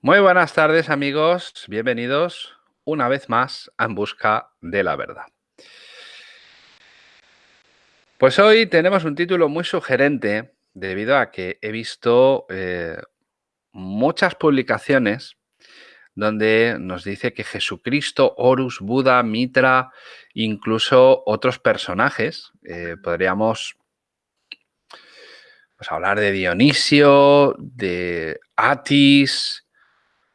Muy buenas tardes amigos, bienvenidos una vez más a En Busca de la Verdad. Pues hoy tenemos un título muy sugerente debido a que he visto eh, muchas publicaciones donde nos dice que Jesucristo, Horus, Buda, Mitra, incluso otros personajes, eh, podríamos pues, hablar de Dionisio, de Atis,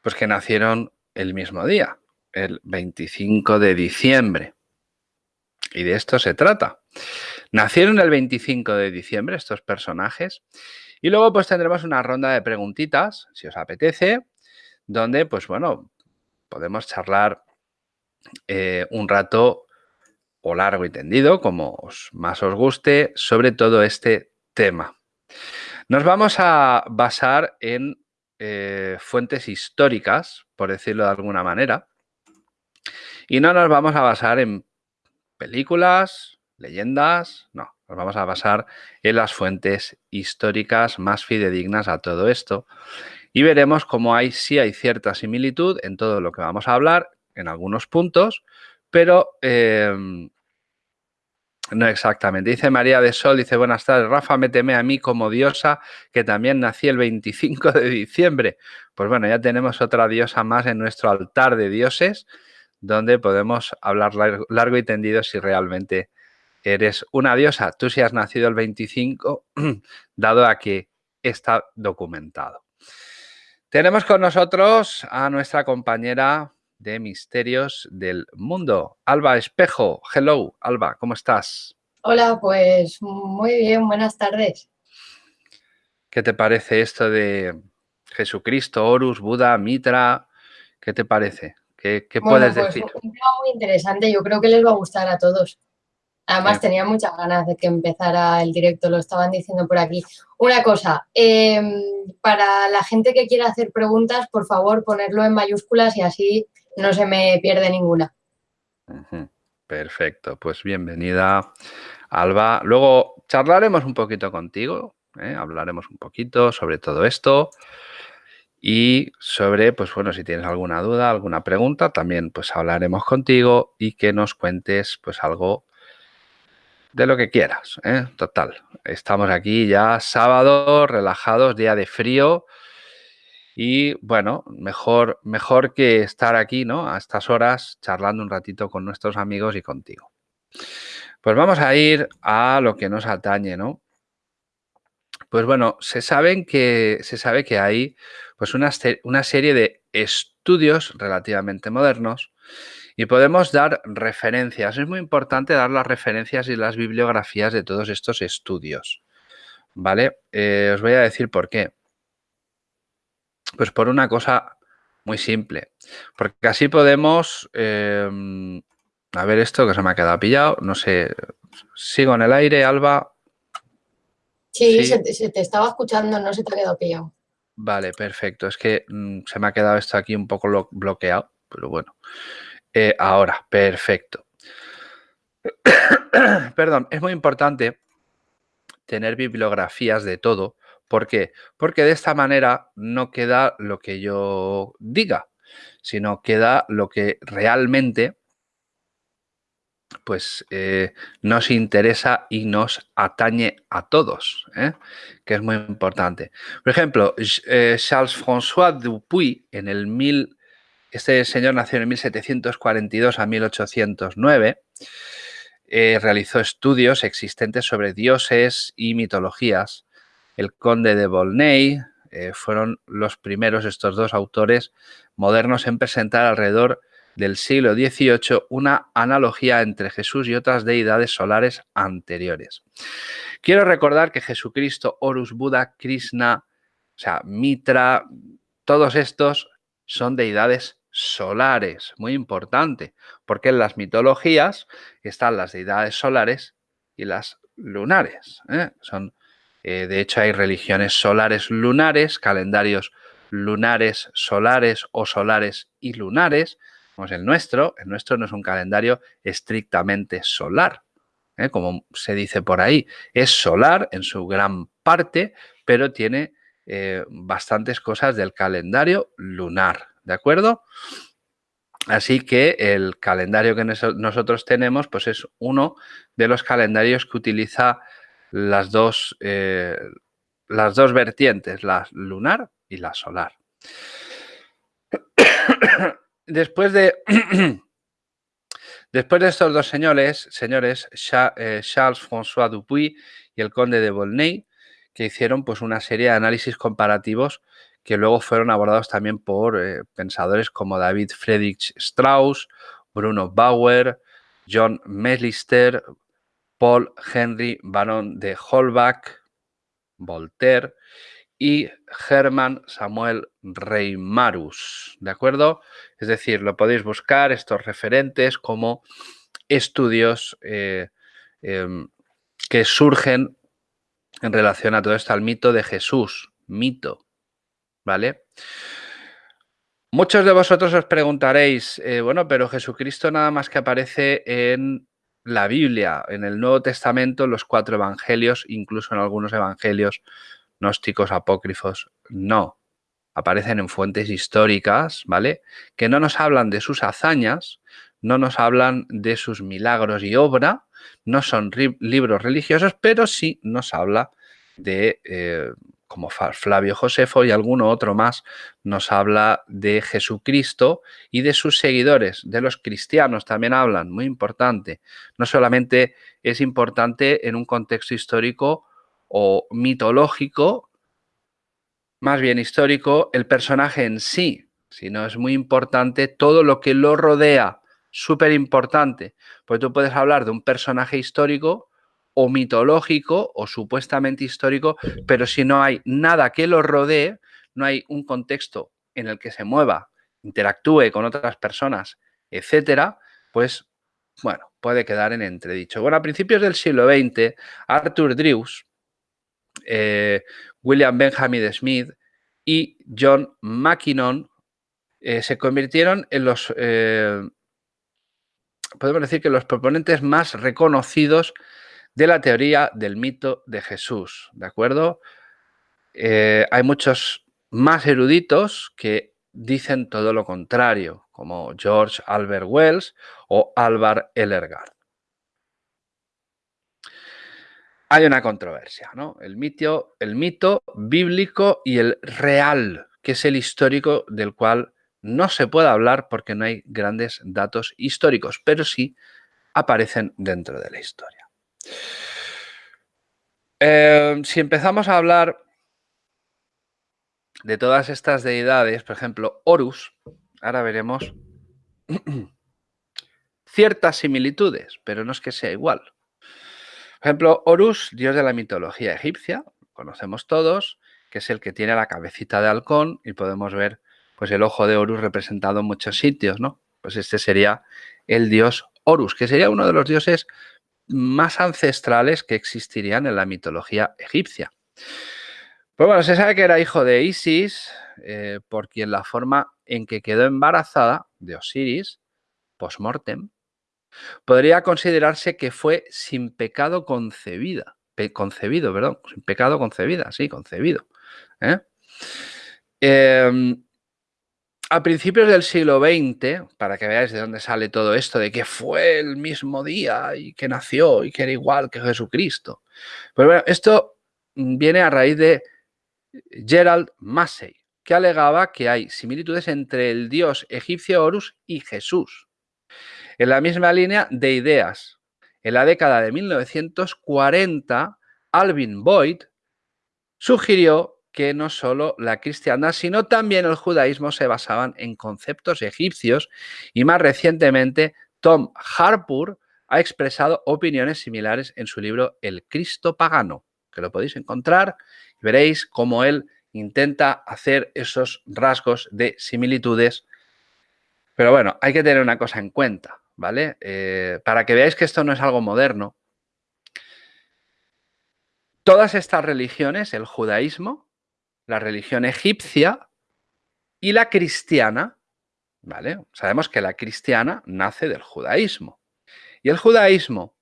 pues que nacieron el mismo día, el 25 de diciembre. Y de esto se trata. Nacieron el 25 de diciembre estos personajes y luego pues tendremos una ronda de preguntitas, si os apetece, donde pues bueno, podemos charlar eh, un rato o largo y tendido, como más os guste, sobre todo este tema. Nos vamos a basar en eh, fuentes históricas, por decirlo de alguna manera, y no nos vamos a basar en películas, leyendas, no, nos vamos a basar en las fuentes históricas más fidedignas a todo esto. Y veremos cómo hay, sí hay cierta similitud en todo lo que vamos a hablar, en algunos puntos, pero em, no exactamente. Dice María de Sol, dice, buenas tardes, Rafa, méteme a mí como diosa, que también nací el 25 de diciembre. Pues bueno, ya tenemos otra diosa más en nuestro altar de dioses, donde podemos hablar largo y tendido si realmente eres una diosa. Tú si has nacido el 25, dado a que está documentado. Tenemos con nosotros a nuestra compañera de Misterios del Mundo. Alba Espejo, hello, Alba, ¿cómo estás? Hola, pues muy bien, buenas tardes. ¿Qué te parece esto de Jesucristo, Horus, Buda, Mitra? ¿Qué te parece? ¿Qué, puedes pues, decir? Un tema muy interesante, yo creo que les va a gustar a todos. Además, tenía muchas ganas de que empezara el directo, lo estaban diciendo por aquí. Una cosa, em, para la gente que quiera hacer preguntas, por favor, ponerlo en mayúsculas y así no se me pierde ninguna. Perfecto, pues bienvenida Alba. Luego charlaremos un poquito contigo, ¿eh? hablaremos un poquito sobre todo esto y sobre, pues bueno, si tienes alguna duda, alguna pregunta, también pues hablaremos contigo y que nos cuentes pues algo de lo que quieras, ¿eh? total. Estamos aquí ya sábado, relajados, día de frío, y bueno, mejor, mejor que estar aquí, ¿no? A estas horas charlando un ratito con nuestros amigos y contigo. Pues vamos a ir a lo que nos atañe, ¿no? Pues bueno, se, que, se sabe que hay pues una, una serie de estudios relativamente modernos y podemos dar referencias. Es muy importante dar las referencias y las bibliografías de todos estos estudios. ¿Vale? Eh, os voy a decir por qué. Pues por una cosa muy simple. Porque así podemos... Em, a ver esto que se me ha quedado pillado. No sé. ¿Sigo en el aire, Alba? Sí, Se, te, estaba escuchando, no se te ha quedado pillado. Vale, perfecto. Es que mm, se me ha quedado esto aquí un poco bloqueado, pero bueno. Eh, ahora, perfecto. Perdón, es muy importante tener bibliografías de todo ¿Por qué? Porque de esta manera no queda lo que yo diga, sino queda lo que realmente pues eh, nos interesa y nos atañe a todos, ¿eh? que es muy importante. Por ejemplo, eh, Charles-François Dupuy, en el mil, este señor nació en 1742 a 1809, realizó estudios existentes sobre dioses y mitologías el conde de Volney, eh, fueron los primeros, estos dos autores modernos, en presentar alrededor del siglo XVIII una analogía entre Jesús y otras deidades solares anteriores. Quiero recordar que Jesucristo, Horus, Buda, Krishna, o sea, Mitra, todos estos son deidades solares, muy importante, porque en las mitologías están las deidades solares y las lunares. ¿eh? Son eh, de hecho, hay religiones solares lunares, calendarios lunares solares o solares y lunares, el nuestro. Nuestro no es un calendario estrictamente solar, ¿eh? como se dice por ahí. Es solar en su gran parte, pero tiene eh, bastantes cosas del calendario lunar, ¿de acuerdo? Así que el calendario que nosotros tenemos pues es uno de los calendarios que utiliza las dos, eh, las dos vertientes, la lunar y la solar. Después de, después de estos dos señores, señores eh, Charles-François Dupuy y el conde de Volney, que hicieron pues, una serie de análisis comparativos que luego fueron abordados también por eh, pensadores como David Friedrich Strauss, Bruno Bauer, John Meslister, Paul Henry Baron de Holbach, Voltaire y Hermann Samuel Reimarus, ¿de acuerdo? Es decir, lo podéis buscar estos referentes como estudios eh, em, que surgen en relación a todo esto, al mito de Jesús, mito, ¿vale? Muchos de vosotros os preguntaréis, eh, bueno, pero Jesucristo nada más que aparece en la Biblia, en el Nuevo Testamento, en los cuatro evangelios, incluso en algunos evangelios gnósticos apócrifos, no. Aparecen en fuentes históricas, ¿vale? Que no nos hablan de sus hazañas, no nos hablan de sus milagros y obra, no son libros religiosos, pero sí nos habla de, eh, como Flavio Josefo y alguno otro más, nos habla de Jesucristo y de sus seguidores, de los cristianos también hablan, muy importante. No solamente es importante en un contexto histórico o mitológico, más bien histórico, el personaje en sí, sino es muy importante todo lo que lo rodea, súper importante, pues tú puedes hablar de un personaje histórico o mitológico o supuestamente histórico, pero si no hay nada que lo rodee, no hay un contexto en el que se mueva, interactúe con otras personas, etcétera, pues bueno, puede quedar en entredicho. Bueno, a principios del siglo XX, Arthur Drews, eh, William Benjamin Smith y John Mackinnon eh, se convirtieron en los eh, podemos decir que los proponentes más reconocidos de la teoría del mito de Jesús, ¿de acuerdo? Eh, hay muchos más eruditos que dicen todo lo contrario, como George Albert Wells o Alvar Ellergard. Hay una controversia, ¿no? El el mito bíblico y el real, que es el histórico del cual no se puede hablar porque no hay grandes datos históricos, pero sí aparecen dentro de la historia. Eh, si empezamos a hablar de todas estas deidades, por ejemplo, Horus, ahora veremos ciertas similitudes, pero no es que sea igual. Por ejemplo, Horus, dios de la mitología egipcia, conocemos todos, que es el que tiene la cabecita de halcón y podemos ver pues el ojo de Horus representado en muchos sitios, ¿no? Pues este sería el dios Horus, que sería uno de los dioses más ancestrales que existirían en la mitología egipcia. Pues bueno, se sabe que era hijo de Isis, eh, por quien la forma en que quedó embarazada de Osiris, post-mortem, podría considerarse que fue sin pecado concebida, concebido, perdón, sin pecado concebida, sí, concebido. ¿eh? Em, a principios del siglo XX, para que veáis de dónde sale todo esto, de que fue el mismo día y que nació y que era igual que Jesucristo. Pues bueno, esto viene a raíz de Gerald Massey, que alegaba que hay similitudes entre el dios egipcio Horus y Jesús. En la misma línea de ideas, en la década de 1940, Alvin Boyd sugirió que no solo la cristiandad, sino también el judaísmo se basaban en conceptos egipcios y más recientemente Tom Harpur ha expresado opiniones similares en su libro El Cristo Pagano, que lo podéis encontrar y veréis cómo él intenta hacer esos rasgos de similitudes. Pero bueno, hay que tener una cosa en cuenta, ¿vale? Eh, para que veáis que esto no es algo moderno. Todas estas religiones, el judaísmo, la religión egipcia y la cristiana, ¿vale? Sabemos que la cristiana nace del judaísmo. Y el judaísmo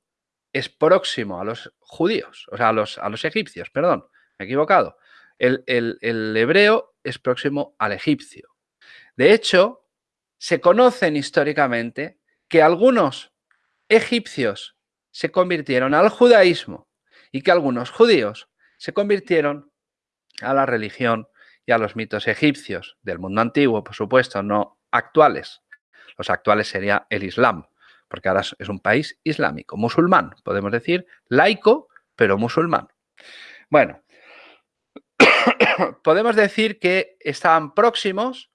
es próximo a los judíos, o sea, a los, a los egipcios, perdón, me he equivocado. el, el hebreo es próximo al egipcio. De hecho, se conocen históricamente que algunos egipcios se convirtieron al judaísmo y que algunos judíos se convirtieron a la religión y a los mitos egipcios del mundo antiguo, por supuesto, no actuales. Los actuales sería el Islam, porque ahora es un país islámico, musulmán, podemos decir, laico, pero musulmán. Bueno, podemos decir que estaban próximos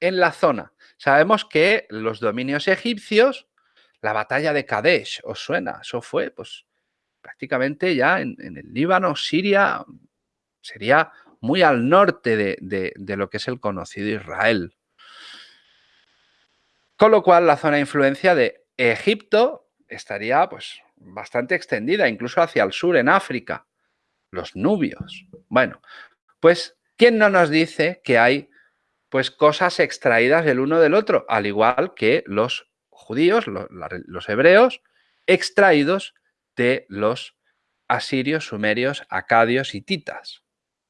en la zona. Sabemos que los dominios egipcios, la batalla de Kadesh, ¿os suena? Eso fue, pues, prácticamente ya en, el Líbano, Siria, sería muy al norte de, de lo que es el conocido Israel. Con lo cual, la zona de influencia de Egipto estaría pues bastante extendida, incluso hacia el sur, en África. Los nubios. Bueno, pues, ¿quién no nos dice que hay pues cosas extraídas del uno del otro? Al igual que los judíos, los, los hebreos, extraídos de los asirios, sumerios, acadios y titas.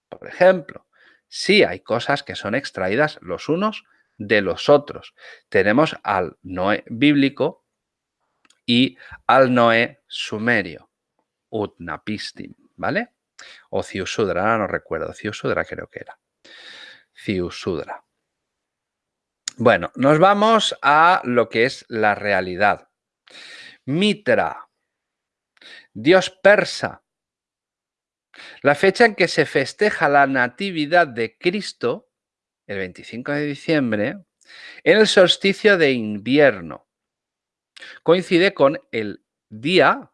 Por ejemplo, sí hay cosas que son extraídas los unos de los otros. Tenemos al Noé bíblico y al Noé sumerio, Utnapistim, ¿vale? O Ciusudra, no recuerdo, Ciusudra creo que era. Ciusudra. Bueno, nos vamos a lo que es la realidad. Mitra, dios persa. La fecha en que se festeja la natividad de Cristo el 25 de diciembre, en el solsticio de invierno. Coincide con el día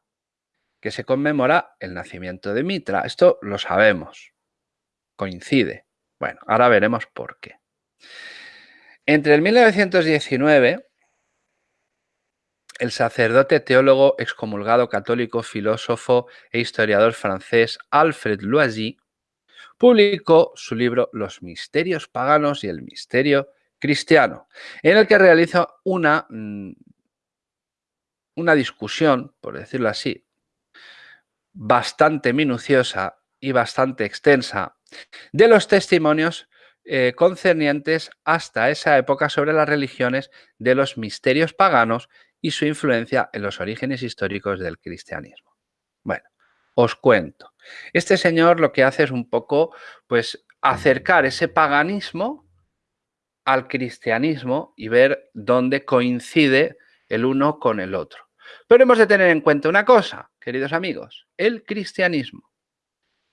que se conmemora el nacimiento de Mitra. Esto lo sabemos. Coincide. Bueno, ahora veremos por qué. Entre el 1919, el sacerdote, teólogo, excomulgado católico, filósofo e historiador francés Alfred Loisy publicó su libro Los misterios paganos y el misterio cristiano, en el que realiza una, mm, una discusión, por decirlo así, bastante minuciosa y bastante extensa de los testimonios eh, concernientes hasta esa época sobre las religiones de los misterios paganos y su influencia en los orígenes históricos del cristianismo. Bueno, os cuento. Este señor lo que hace es un poco, pues, acercar ese paganismo al cristianismo y ver dónde coincide el uno con el otro. Pero hemos de tener en cuenta una cosa, queridos amigos, el cristianismo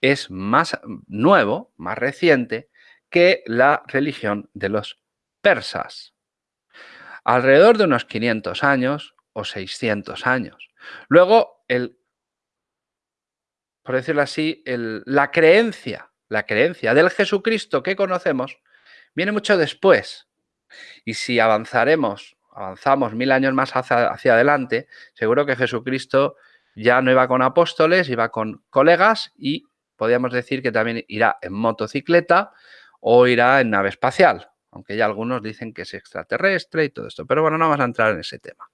es más nuevo, más reciente que la religión de los persas. Alrededor de unos 500 años o 600 años. Luego, el por decirlo así, la creencia, la creencia del Jesucristo que conocemos viene mucho después. Y si avanzaremos, avanzamos mil años más hacia, hacia adelante, seguro que Jesucristo ya no iba con apóstoles, iba con colegas y podríamos decir que también irá en motocicleta o irá en nave espacial, aunque ya algunos dicen que es extraterrestre y todo esto. Pero bueno, no vamos a entrar en ese tema.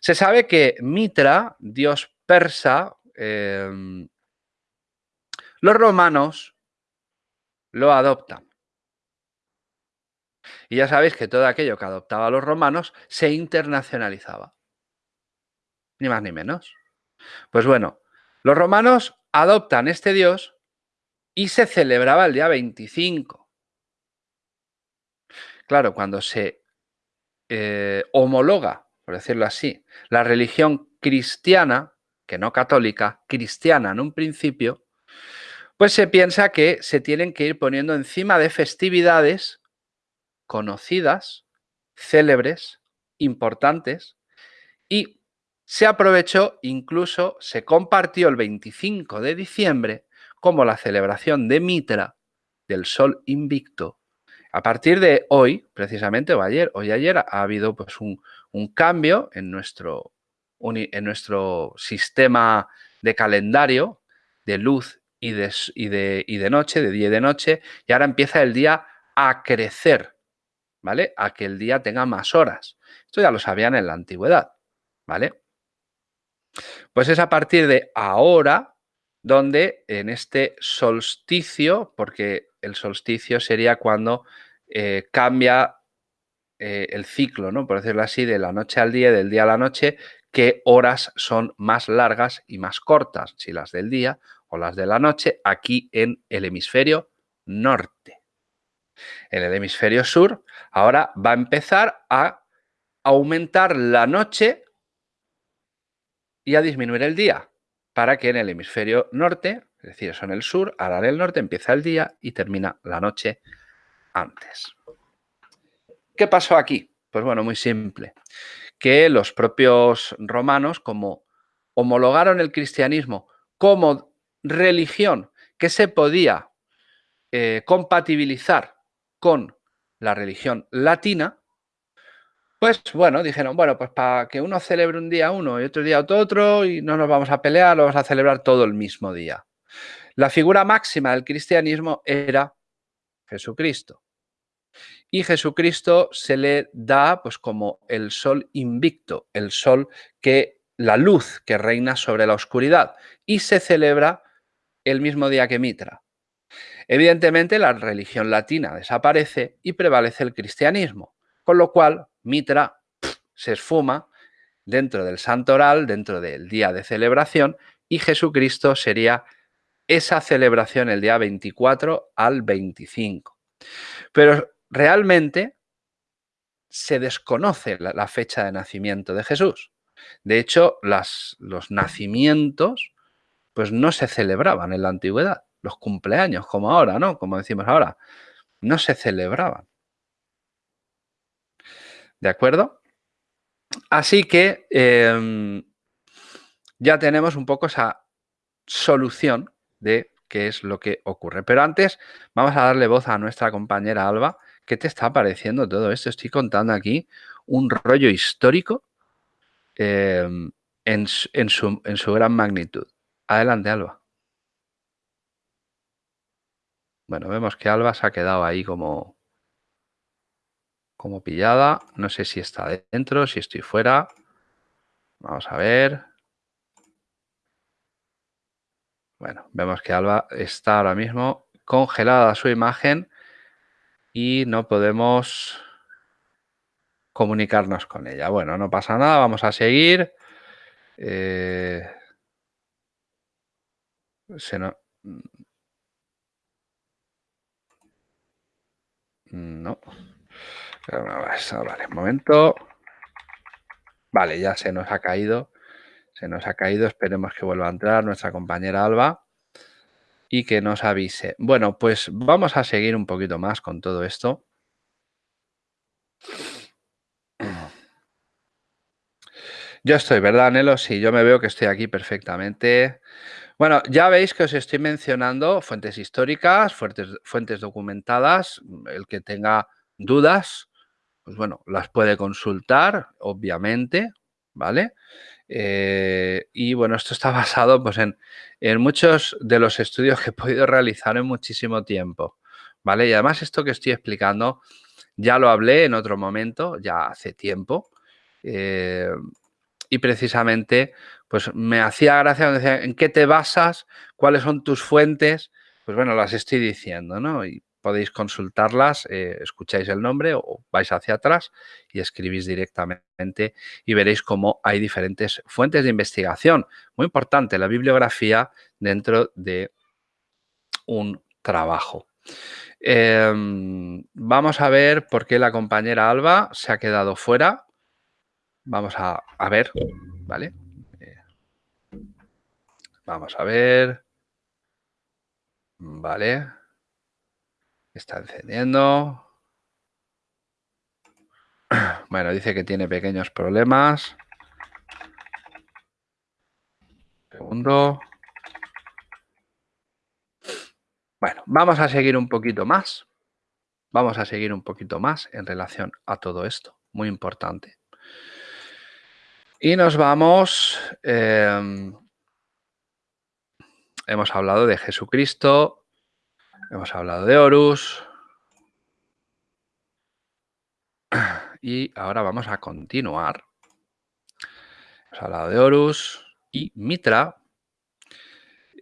Se sabe que Mitra, dios persa, em, los romanos lo adoptan. Y ya sabéis que todo aquello que adoptaba los romanos se internacionalizaba. Ni más ni menos. Pues bueno, los romanos adoptan este dios y se celebraba el día 25. Claro, cuando se eh, homologa, por decirlo así, la religión cristiana, que no católica, cristiana en un principio, pues se piensa que se tienen que ir poniendo encima de festividades conocidas, célebres, importantes, y se aprovechó, incluso se compartió el 25 de diciembre como la celebración de Mitra del Sol Invicto. A partir de hoy, precisamente, o ayer, hoy ayer, ha habido pues un, cambio en nuestro, en nuestro sistema de calendario de luz y de, y, de, noche, de día y de noche, y ahora empieza el día a crecer, ¿vale? A que el día tenga más horas. Esto ya lo sabían en la antigüedad, ¿vale? Pues es a partir de ahora donde en este solsticio, porque el solsticio sería cuando eh, cambia eh, el ciclo, ¿no? por decirlo así, de la noche al día, del día a la noche, qué horas son más largas y más cortas, si las del día o las de la noche, aquí en el hemisferio norte. En el hemisferio sur, ahora va a empezar a aumentar la noche y a disminuir el día, para que en el hemisferio norte, es decir, eso en el sur, ahora en el norte empieza el día y termina la noche antes. ¿Qué pasó aquí? Pues bueno, muy simple. Que los propios romanos, como homologaron el cristianismo como religión que se podía eh, compatibilizar con la religión latina, pues bueno, dijeron, bueno, pues para que uno celebre un día uno y otro día otro y no nos vamos a pelear, lo vamos a celebrar todo el mismo día. La figura máxima del cristianismo era Jesucristo. Y Jesucristo se le da pues como el sol invicto, el sol que la luz que reina sobre la oscuridad y se celebra el mismo día que Mitra. Evidentemente la religión latina desaparece y prevalece el cristianismo, con lo cual Mitra se esfuma dentro del santoral, dentro del día de celebración, y Jesucristo sería esa celebración el día 24 al 25. Pero realmente se desconoce la, fecha de nacimiento de Jesús. De hecho, las, los nacimientos pues no se celebraban en la antigüedad. Los cumpleaños, como ahora, ¿no? Como decimos ahora, no se celebraban. ¿De acuerdo? Así que em, ya tenemos un poco esa solución de qué es lo que ocurre. Pero antes vamos a darle voz a nuestra compañera Alba. ¿Qué te está pareciendo todo esto? Estoy contando aquí un rollo histórico em, en, su, en su gran magnitud. Adelante, Alba. Bueno, vemos que Alba se ha quedado ahí como como pillada. No sé si está dentro, si estoy fuera. Vamos a ver. Bueno, vemos que Alba está ahora mismo congelada su imagen y no podemos comunicarnos con ella. Bueno, no pasa nada, vamos a seguir. Eh, se no, no. Vale, un momento. Vale, ya se nos ha caído. Se nos ha caído. Esperemos que vuelva a entrar nuestra compañera Alba y que nos avise. Bueno, pues vamos a seguir un poquito más con todo esto. Yo estoy, ¿verdad, Nelo? Sí, yo me veo que estoy aquí perfectamente. Bueno, ya veis que os estoy mencionando fuentes históricas, fuentes, fuentes documentadas. El que tenga dudas, pues bueno, las puede consultar, obviamente, ¿vale? Eh, y bueno, esto está basado pues, en, en, muchos de los estudios que he podido realizar en muchísimo tiempo, ¿vale? Y además esto que estoy explicando ya lo hablé en otro momento, ya hace tiempo, eh, y precisamente pues me hacía gracia, decía, ¿en qué te basas? ¿Cuáles son tus fuentes? Pues bueno, las estoy diciendo, ¿no? Y podéis consultarlas, eh, escucháis el nombre o vais hacia atrás y escribís directamente y veréis cómo hay diferentes fuentes de investigación. Muy importante, la bibliografía dentro de un trabajo. Em, vamos a ver por qué la compañera Alba se ha quedado fuera. Vamos a, a ver, ¿vale? Eh, vamos a ver. Vale. Está encendiendo. Bueno, dice que tiene pequeños problemas. Segundo. Bueno, vamos a seguir un poquito más. Vamos a seguir un poquito más en relación a todo esto. Muy importante. Y nos vamos... Em, hemos hablado de Jesucristo, Hemos hablado de Horus. Y ahora vamos a continuar. Hemos hablado de Horus y Mitra.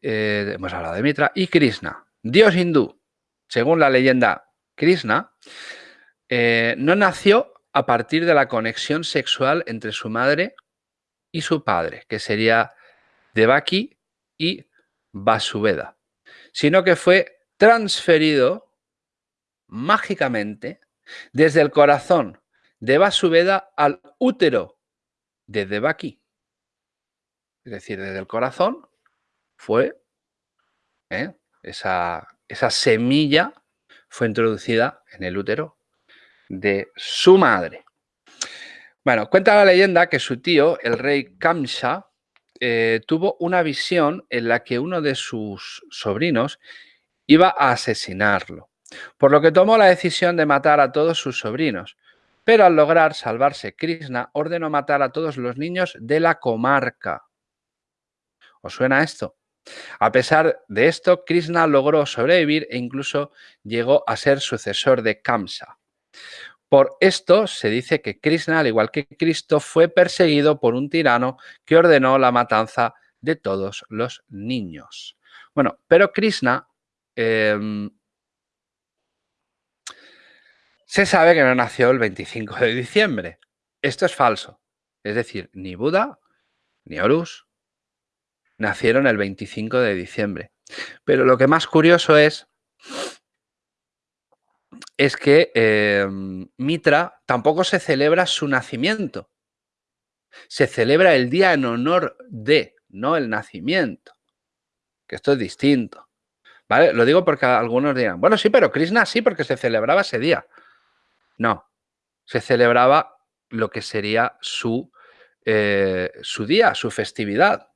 eh, hemos hablado de Mitra, y Krishna, dios hindú. Según la leyenda Krishna, eh, no nació a partir de la conexión sexual entre su madre y su padre, que sería Devaki y Vasuveda, sino que fue transferido mágicamente desde el corazón de Vasuveda al útero de Devaki. Es decir, desde el corazón fue ¿eh? esa, esa semilla fue introducida en el útero de su madre. Bueno, cuenta la leyenda que su tío, el rey Kamsa, eh, tuvo una visión en la que uno de sus sobrinos iba a asesinarlo, por lo que tomó la decisión de matar a todos sus sobrinos. Pero al lograr salvarse Krishna, ordenó matar a todos los niños de la comarca. ¿Os suena esto? A pesar de esto, Krishna logró sobrevivir e incluso llegó a ser sucesor de Kamsa. Por esto se dice que Krishna, al igual que Cristo, fue perseguido por un tirano que ordenó la matanza de todos los niños. Bueno, pero Krishna em, se sabe que no nació el 25 de diciembre. Esto es falso. Es decir, ni Buda ni Horus nacieron el 25 de diciembre. Pero lo que más curioso es es que em, Mitra tampoco se celebra su nacimiento. Se celebra el día en honor de, no el nacimiento. Que esto es distinto. ¿Vale? Lo digo porque algunos dirán, bueno, sí, pero Krishna sí, porque se celebraba ese día. No, se celebraba lo que sería su, eh, su día, su festividad,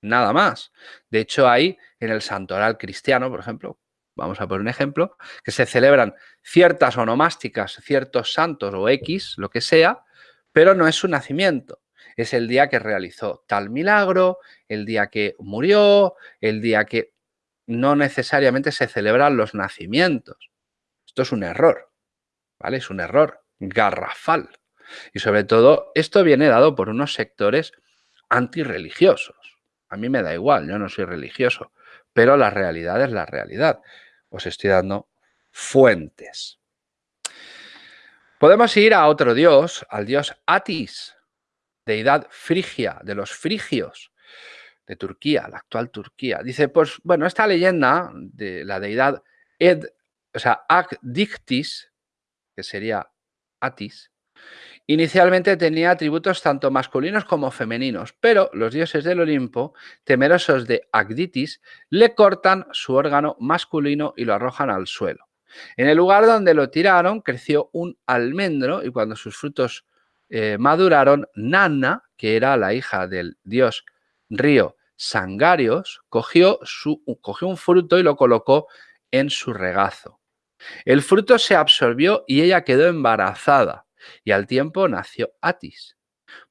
nada más. De hecho, hay en el santoral cristiano, por ejemplo, vamos a poner un ejemplo, que se celebran ciertas onomásticas, ciertos santos o X, lo que sea, pero no es su nacimiento. Es el día que realizó tal milagro, el día que murió, el día que no necesariamente se celebran los nacimientos. Esto es un error, ¿vale? Es un error garrafal. Y sobre todo, esto viene dado por unos sectores antirreligiosos. A mí me da igual, yo no soy religioso, pero la realidad es la realidad os estoy dando fuentes. Podemos ir a otro dios, al dios Atis, deidad frigia, de los frigios, de Turquía, la actual Turquía. Dice, pues bueno, esta leyenda de la deidad Ed, o sea, Agdictis, que sería Atis, Inicialmente tenía atributos tanto masculinos como femeninos, pero los dioses del Olimpo, temerosos de Agditis, le cortan su órgano masculino y lo arrojan al suelo. En el lugar donde lo tiraron creció un almendro y cuando sus frutos eh, maduraron, Nana, que era la hija del dios río Sangarios, cogió, su, un fruto y lo colocó en su regazo. El fruto se absorbió y ella quedó embarazada y al tiempo nació Atis.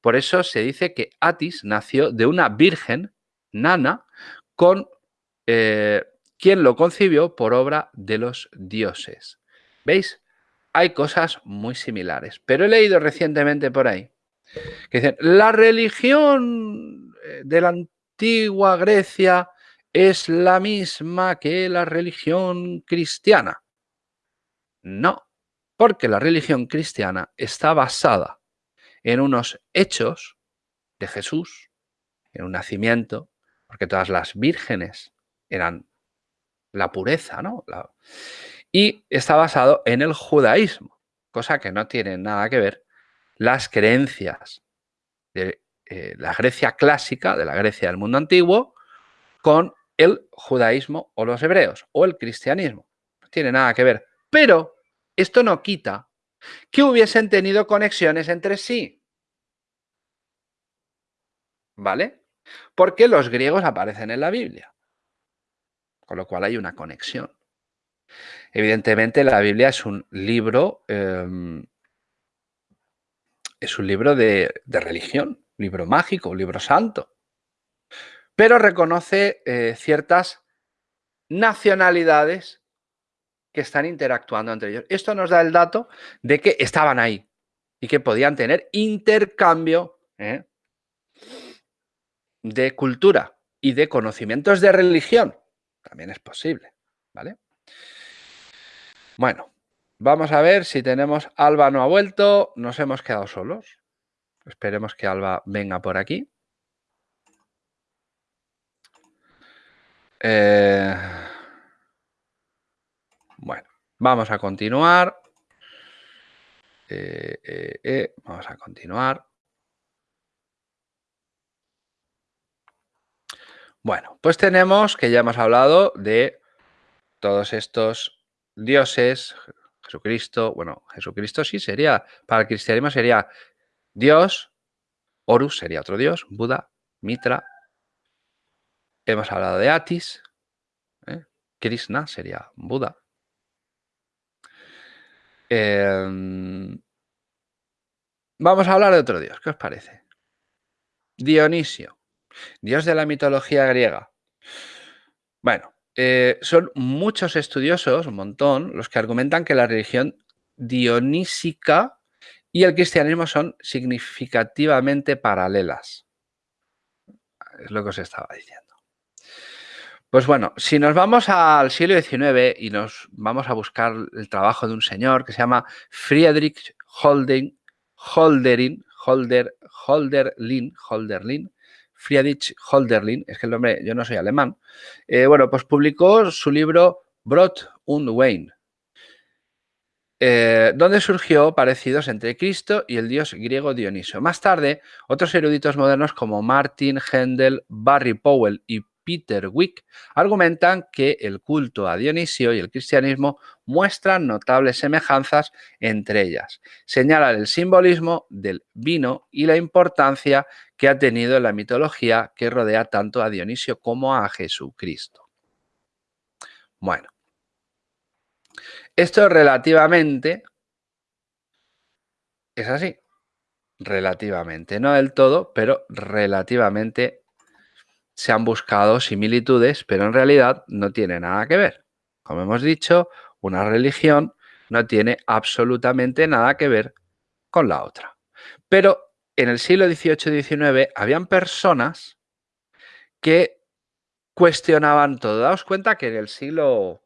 Por eso se dice que Atis nació de una virgen, Nana, con eh, quien lo concibió por obra de los dioses. ¿Veis? Hay cosas muy similares. Pero he leído recientemente por ahí que dicen, la religión eh, de la antigua Grecia es la misma que la religión cristiana. No, porque la religión cristiana está basada en unos hechos de Jesús, en un nacimiento, porque todas las vírgenes eran la pureza, ¿no? y está basado en el judaísmo, cosa que no tiene nada que ver las creencias de eh, la Grecia clásica, de la Grecia del mundo antiguo, con el judaísmo o los hebreos o el cristianismo. No tiene nada que ver. Pero esto no quita que hubiesen tenido conexiones entre sí. ¿Vale? Porque los griegos aparecen en la Biblia. Con lo cual hay una conexión. Evidentemente la Biblia es un libro, em, es un libro de, religión, libro mágico, libro santo. Pero reconoce eh, ciertas nacionalidades que están interactuando entre ellos. Esto nos da el dato de que estaban ahí y que podían tener intercambio ¿eh? de cultura. y de conocimientos de religión. También es posible, ¿vale? Bueno, vamos a ver si tenemos... Alba no ha vuelto, nos hemos quedado solos. Esperemos que Alba venga por aquí. Eh, bueno, vamos a continuar. Eh, eh, vamos a continuar. Bueno, pues tenemos que ya hemos hablado de todos estos dioses, Jesucristo, bueno, Jesucristo sí sería, para el cristianismo sería Dios, Horus sería otro dios, Buda, Mitra, hemos hablado de Atis, ¿eh? Krishna sería Buda. Em, vamos a hablar de otro dios, ¿qué os parece? Dionisio, dios de la mitología griega. Bueno, eh, son muchos estudiosos, un montón, los que argumentan que la religión dionísica y el cristianismo son significativamente paralelas. Es lo que os estaba diciendo. Pues bueno, si nos vamos al siglo XIX y nos vamos a buscar el trabajo de un señor que se llama Friedrich Holden, Holderin, Holder, Holderlin, Holderlin, Friedrich Holderlin, es que el nombre, yo no soy alemán, eh, bueno, pues publicó su libro Brot und Wein, eh, donde surgió parecidos entre Cristo y el dios griego Dioniso. Más tarde, otros eruditos modernos como Martin, Händel, Barry Powell y Peter Wick argumentan que el culto a Dionisio y el cristianismo muestran notables semejanzas entre ellas. Señalan el simbolismo del vino y la importancia que ha tenido en la mitología que rodea tanto a Dionisio como a Jesucristo. Bueno, esto relativamente es así, relativamente, no del todo, pero relativamente se han buscado similitudes, pero en realidad no tiene nada que ver. Como hemos dicho, una religión no tiene absolutamente nada que ver con la otra. Pero en el siglo XVIII XIX habían personas que cuestionaban todo. Daos cuenta que en el siglo...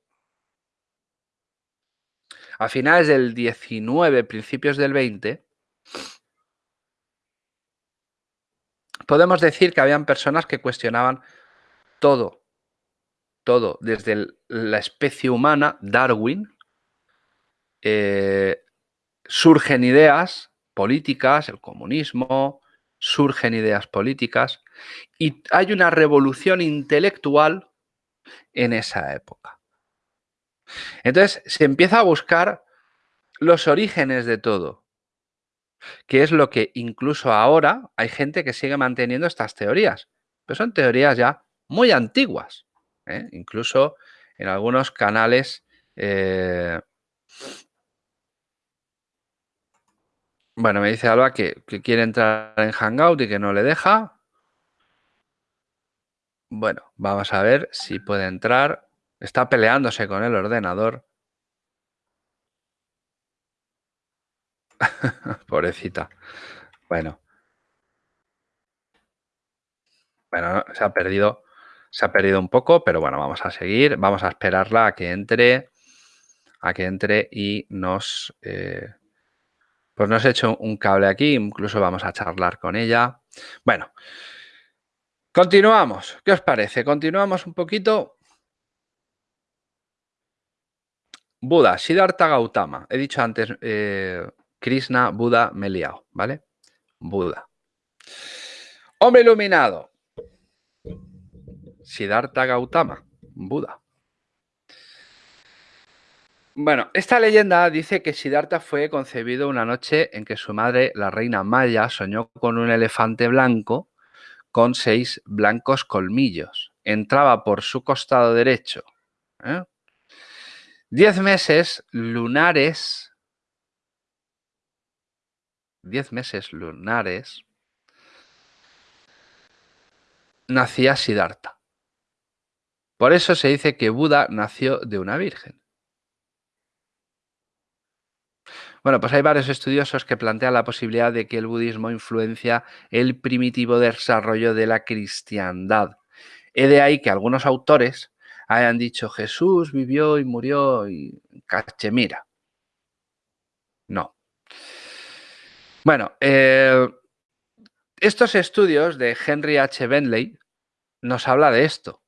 A finales del XIX, principios del XX, podemos decir que habían personas que cuestionaban todo, todo, desde la especie humana, Darwin, eh, surgen ideas políticas, el comunismo, surgen ideas políticas y hay una revolución intelectual en esa época. Entonces se empieza a buscar los orígenes de todo que es lo que incluso ahora hay gente que sigue manteniendo estas teorías. Pero son teorías ya muy antiguas. ¿eh? Incluso en algunos canales... Eh, bueno, me dice Alba que, que quiere entrar en Hangout y que no le deja. Bueno, vamos a ver si puede entrar. Está peleándose con el ordenador. Pobrecita. Bueno. Bueno, se ha perdido, se ha perdido un poco, pero bueno, vamos a seguir. Vamos a esperarla a que entre, a que entre y nos, eh, pues nos he hecho un cable aquí. Incluso vamos a charlar con ella. Bueno, continuamos. ¿Qué os parece? Continuamos un poquito. Buda, Siddhartha Gautama. He dicho antes, eh, Krishna, Buda, me ¿vale? Buda. Hombre iluminado. Siddhartha Gautama, Buda. Bueno, esta leyenda dice que Siddhartha fue concebido una noche en que su madre, la reina Maya, soñó con un elefante blanco con seis blancos colmillos. Entraba por su costado derecho. ¿eh? Diez meses lunares diez meses lunares, nacía Siddhartha. Por eso se dice que Buda nació de una virgen. Bueno, pues hay varios estudiosos que plantean la posibilidad de que el budismo influencia el primitivo desarrollo de la cristiandad. He de ahí que algunos autores hayan dicho Jesús vivió y murió en Cachemira. No. Bueno, eh, estos estudios de Henry H. Bentley nos habla de esto.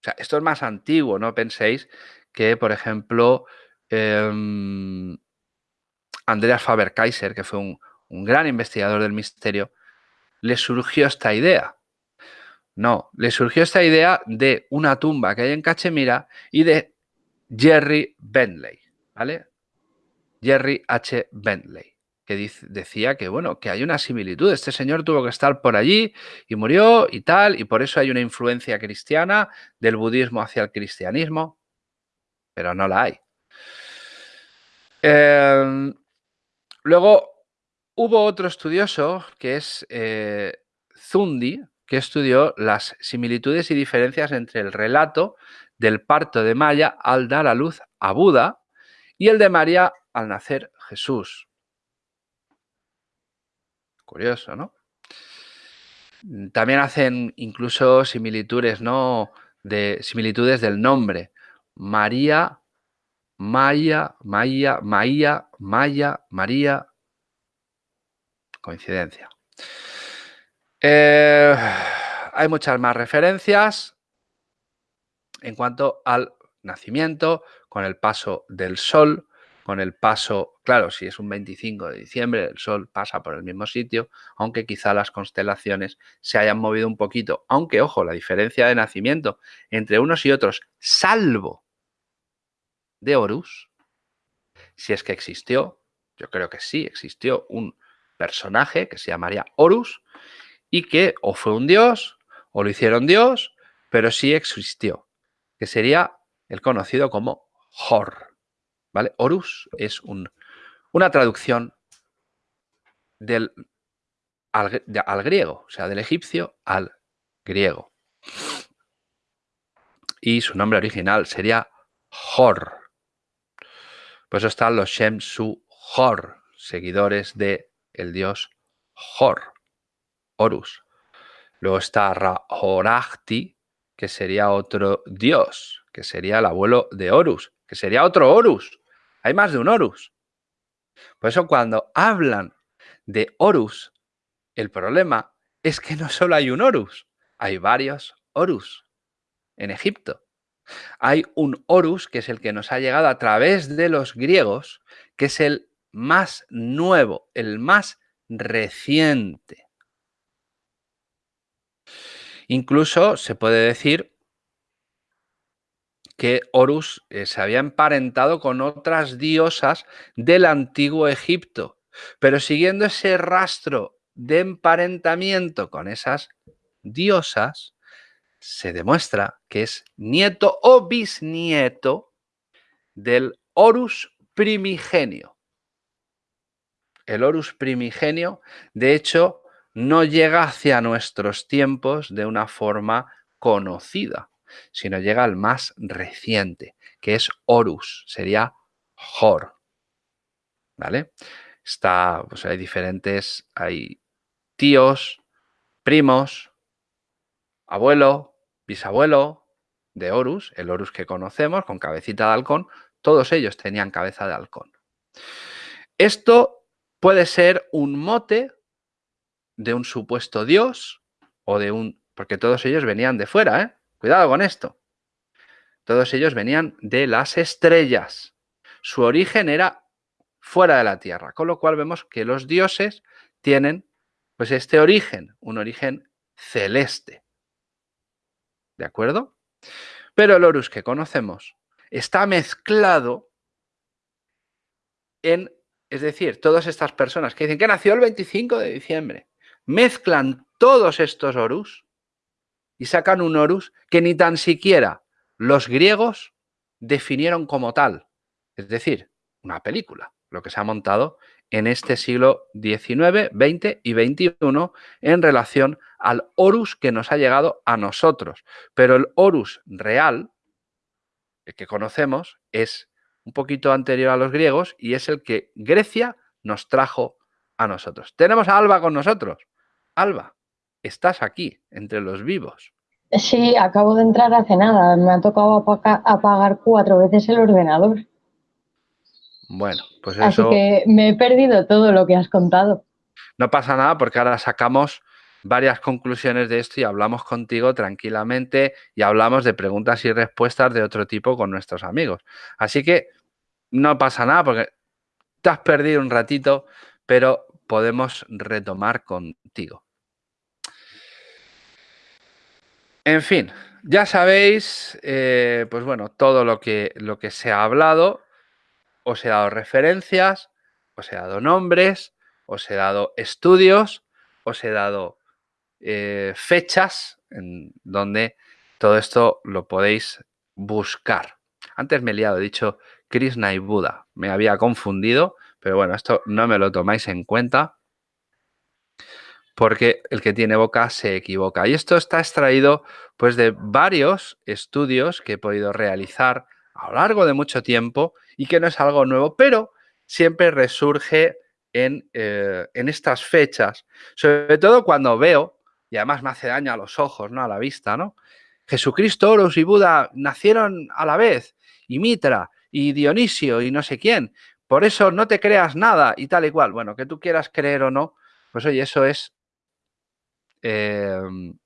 O sea, esto es más antiguo, no penséis que, por ejemplo, em, Andreas Faber-Kaiser, que fue un gran investigador del misterio, le surgió esta idea. No, le surgió esta idea de una tumba que hay en Cachemira y de Jerry Bentley, ¿vale? Jerry H. Bentley, que decía que, bueno, que hay una similitud. Este señor tuvo que estar por allí y murió y tal, y por eso hay una influencia cristiana del budismo hacia el cristianismo, pero no la hay. Em, luego, hubo otro estudioso que es eh, Zundi, que estudió las similitudes y diferencias entre el relato del parto de Maya al dar a luz a Buda y el de María al nacer Jesús. Curioso, ¿no? También hacen incluso similitudes, ¿no? De similitudes del nombre. María, Maya, Maya, Maya, Maya, María. Coincidencia. Eh, hay muchas más referencias en cuanto al nacimiento, con el paso del sol, con el paso, claro, si es un 25 de diciembre, el sol pasa por el mismo sitio, aunque quizá las constelaciones se hayan movido un poquito. Aunque, ojo, la diferencia de nacimiento entre unos y otros, salvo de Horus, si es que existió, yo creo que sí, existió un personaje que se llamaría Horus, que o fue un dios o lo hicieron dios, pero sí existió, que sería el conocido como Hor. ¿vale? Horus es un, una traducción del, al, griego, o sea, del egipcio al griego. Y su nombre original sería Hor. Por eso están los Shem Su Hor, seguidores de el dios Hor. Horus. Luego está Rahorachti, que sería otro dios, que sería el abuelo de Horus, que sería otro Horus. Hay más de un Horus. Por eso cuando hablan de Horus, el problema es que no solo hay un Horus, hay varios Horus en Egipto. Hay un Horus que es el que nos ha llegado a través de los griegos, que es el más nuevo, el más reciente. Incluso se puede decir que Horus eh, se había emparentado con otras diosas del antiguo Egipto, pero siguiendo ese rastro de emparentamiento con esas diosas, se demuestra que es nieto o bisnieto del Horus primigenio. El Horus primigenio, de hecho, no llega hacia nuestros tiempos de una forma conocida, sino llega al más reciente, que es Horus, sería Hor. ¿Vale? Está, pues hay diferentes, hay tíos, primos, abuelo, bisabuelo de Horus, el Horus que conocemos con cabecita de halcón, todos ellos tenían cabeza de halcón. Esto puede ser un mote de un supuesto dios o de un... Porque todos ellos venían de fuera, ¿eh? Cuidado con esto. Todos ellos venían de las estrellas. Su origen era fuera de la Tierra, con lo cual vemos que los dioses tienen pues este origen, un origen celeste. ¿De acuerdo? Pero el Horus que conocemos está mezclado en, es decir, todas estas personas que dicen que nació el 25 de diciembre, mezclan todos estos Horus y sacan un Horus que ni tan siquiera los griegos definieron como tal. Es decir, una película, lo que se ha montado en este siglo XIX, XX y XXI en relación al Horus que nos ha llegado a nosotros. Pero el Horus real, el que conocemos, es un poquito anterior a los griegos y es el que Grecia nos trajo a nosotros. Tenemos a Alba con nosotros. Alba, estás aquí, entre los vivos. Sí, acabo de entrar hace nada. Me ha tocado apagar cuatro veces el ordenador. Bueno, pues eso... Así que me he perdido todo lo que has contado. No pasa nada porque ahora sacamos varias conclusiones de esto y hablamos contigo tranquilamente y hablamos de preguntas y respuestas de otro tipo con nuestros amigos. Así que no pasa nada porque te has perdido un ratito, pero podemos retomar contigo. En fin, ya sabéis, eh, pues bueno, todo lo que, lo que se ha hablado, os he dado referencias, os he dado nombres, os he dado estudios, os he dado eh, fechas en donde todo esto lo podéis buscar. Antes me he liado, he dicho Krishna y Buda, me había confundido, pero bueno, esto no me lo tomáis en cuenta porque el que tiene boca se equivoca. Y esto está extraído pues de varios estudios que he podido realizar a lo largo de mucho tiempo y que no es algo nuevo, pero siempre resurge en, eh, en estas fechas, sobre todo cuando veo, y además me hace daño a los ojos, ¿no? a la vista, ¿no? Jesucristo, Horus y Buda nacieron a la vez, y Mitra, y Dionisio, y no sé quién. Por eso no te creas nada y tal y cual. Bueno, que tú quieras creer o no, pues oye, eso es Em,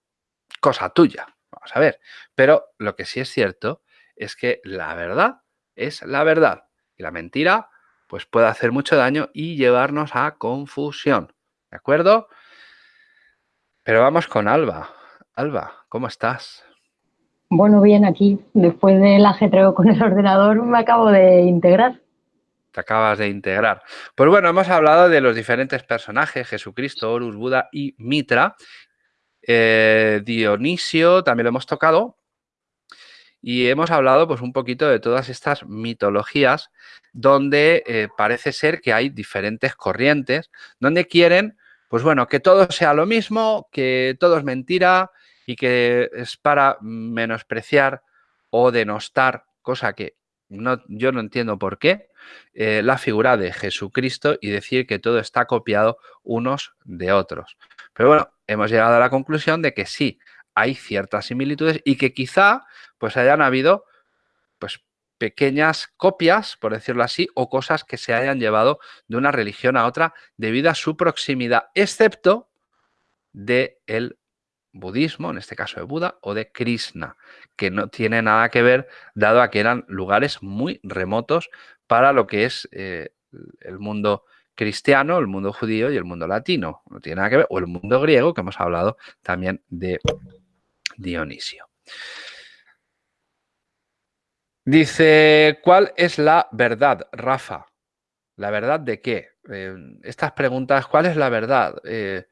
cosa tuya. Vamos a ver. Pero lo que sí es cierto es que la verdad es la verdad. Y la mentira, pues puede hacer mucho daño y llevarnos a confusión. ¿De acuerdo? Pero vamos con Alba. Alba, ¿cómo estás? Bueno, bien, aquí. Después del ajetreo con el ordenador me acabo de integrar. Te acabas de integrar. Pues bueno, hemos hablado de los diferentes personajes, Jesucristo, Horus, Buda y Mitra, eh, Dionisio también lo hemos tocado. Y hemos hablado pues un poquito de todas estas mitologías donde eh, parece ser que hay diferentes corrientes, donde quieren, pues bueno, que todo sea lo mismo, que todo es mentira y que es para menospreciar o denostar, cosa que no, yo no entiendo por qué, eh, la figura de Jesucristo y decir que todo está copiado unos de otros. Pero bueno, hemos llegado a la conclusión de que sí, hay ciertas similitudes y que quizá pues hayan habido pues pequeñas copias, por decirlo así, o cosas que se hayan llevado de una religión a otra debido a su proximidad, excepto del el budismo, en este caso de Buda, o de Krishna, que no tiene nada que ver, dado a que eran lugares muy remotos para lo que es eh, el mundo cristiano, el mundo judío y el mundo latino. No tiene nada que ver. O el mundo griego, que hemos hablado también de Dionisio. Dice, ¿cuál es la verdad, Rafa? ¿La verdad de qué? Eh, estas preguntas, ¿cuál es la verdad? Eh,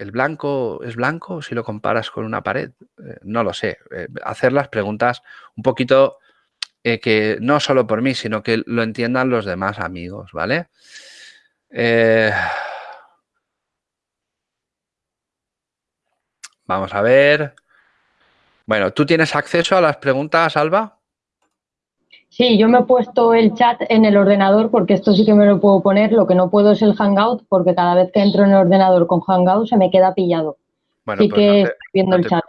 ¿El blanco es blanco si lo comparas con una pared? Eh, no lo sé. hacer las preguntas un poquito eh, que no solo por mí, sino que lo entiendan los demás amigos, ¿vale? Eh, vamos a ver. Bueno, ¿tú tienes acceso a las preguntas, Alba? Sí, yo me he puesto el chat en el ordenador porque esto sí que me lo puedo poner. Lo que no puedo es el Hangout porque cada vez que entro en el ordenador con Hangout se me queda pillado. Bueno, pues que estoy viendo el chat.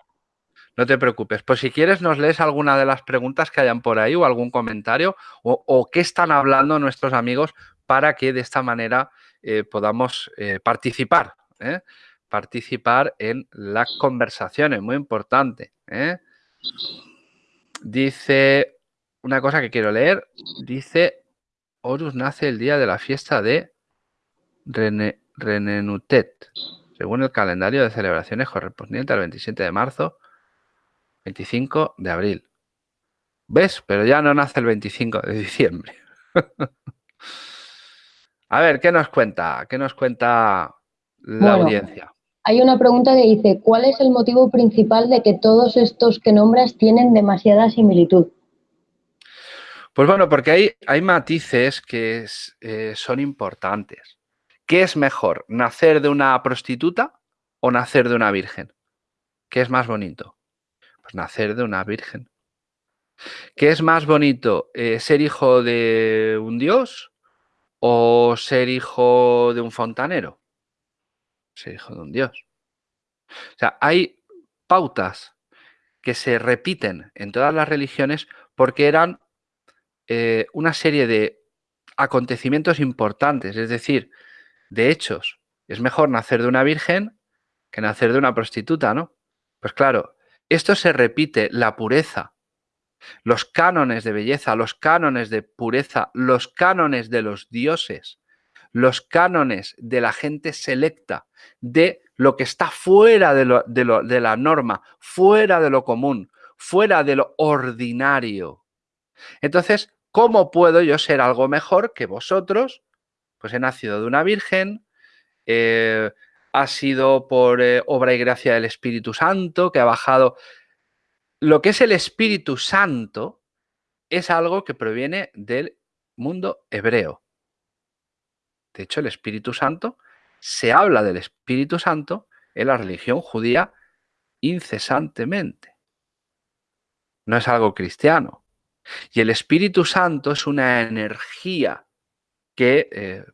No te preocupes. Pues si quieres nos lees alguna de las preguntas que hayan por ahí o algún comentario o, qué están hablando nuestros amigos para que de esta manera eh, podamos eh, participar. ¿eh? Participar en las conversaciones, muy importante. Dice una cosa que quiero leer. Dice, Horus nace el día de la fiesta de Renenutet, según el calendario de celebraciones correspondiente al 27 de marzo 25 de abril. ¿Ves? Pero ya no nace el 25 de diciembre. A ver, ¿qué nos cuenta? ¿Qué nos cuenta la audiencia? Hay una pregunta que dice, ¿cuál es el motivo principal de que todos estos que nombras tienen demasiada similitud? Pues bueno, porque hay, hay matices que eh, son importantes. ¿Qué es mejor, nacer de una prostituta o nacer de una virgen? ¿Qué es más bonito? Pues nacer de una virgen. ¿Qué es más bonito? Eh, ¿Ser hijo de un dios o ser hijo de un fontanero? Ser hijo de un dios. O sea, hay pautas que se repiten en todas las religiones porque eran eh, una serie de acontecimientos importantes, es decir, de hechos. Es mejor nacer de una virgen que nacer de una prostituta, ¿no? Pues claro, esto se repite, la pureza, los cánones de belleza, los cánones de pureza, los cánones de los dioses, los cánones de la gente selecta, de lo que está fuera de, de la norma, fuera de lo común, fuera de lo ordinario. Entonces, ¿cómo puedo yo ser algo mejor que vosotros? Pues he nacido de una virgen, eh, ha sido por eh, obra y gracia del Espíritu Santo, que ha bajado. Lo que es el Espíritu Santo es algo que proviene del mundo hebreo. De hecho, el Espíritu Santo, se habla del Espíritu Santo en la religión judía incesantemente. No es algo cristiano. Y el Espíritu Santo es una energía que eh,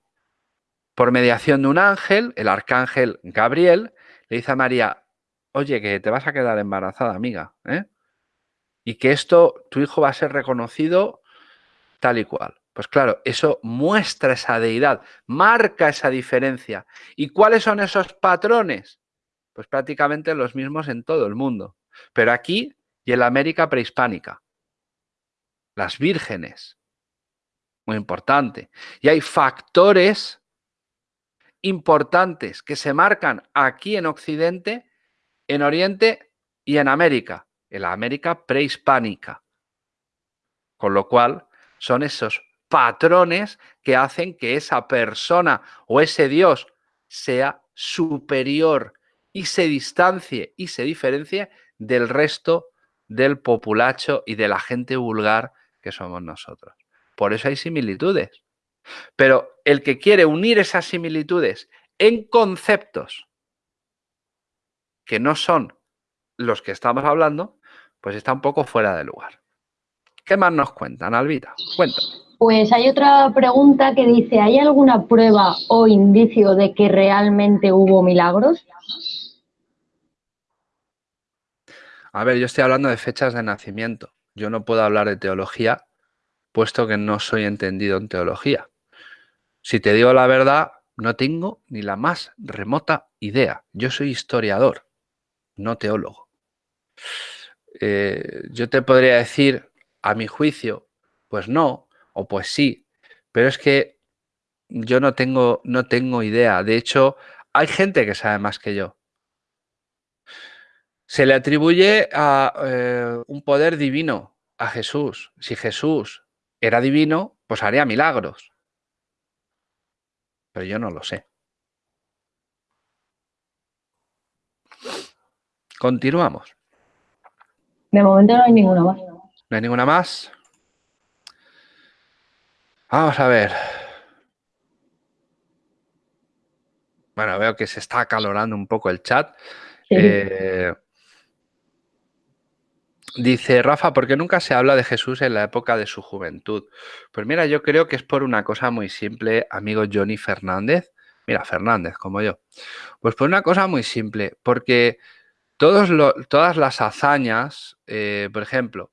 por mediación de un ángel, el arcángel Gabriel, le dice a María, oye, que te vas a quedar embarazada, amiga, ¿eh? y que esto, tu hijo va a ser reconocido tal y cual. Pues claro, eso muestra esa deidad, marca esa diferencia. ¿Y cuáles son esos patrones? Pues prácticamente los mismos en todo el mundo, pero aquí y en la América prehispánica. Las vírgenes, muy importante. Y hay factores importantes que se marcan aquí en Occidente, en Oriente y en América, en la América prehispánica. Con lo cual, son esos patrones que hacen que esa persona o ese Dios sea superior y se distancie y se diferencie del resto del populacho y de la gente vulgar que somos nosotros. Por eso hay similitudes. Pero el que quiere unir esas similitudes en conceptos que no son los que estamos hablando, pues está un poco fuera de lugar. ¿Qué más nos cuentan, Albita? Cuéntame. Pues hay otra pregunta que dice, ¿hay alguna prueba o indicio de que realmente hubo milagros? A ver, yo estoy hablando de fechas de nacimiento. Yo no puedo hablar de teología, puesto que no soy entendido en teología. Si te digo la verdad, no tengo ni la más remota idea. Yo soy historiador, no teólogo. Eh, yo te podría decir, a mi juicio, pues no, o pues sí, pero es que yo no tengo, no tengo idea. De hecho, hay gente que sabe más que yo. Se le atribuye a eh, un poder divino a Jesús. Si Jesús era divino, pues haría milagros pero yo no lo sé. Continuamos. De momento no hay ninguna más. ¿No hay ninguna más? Vamos a ver. Bueno, veo que se está acalorando un poco el chat. Eh, dice Rafa, ¿por qué nunca se habla de Jesús en la época de su juventud? Pues mira, yo creo que es por una cosa muy simple, amigo Johnny Fernández. Mira, Fernández, como yo. Pues por una cosa muy simple, porque todas las hazañas, eh, por ejemplo,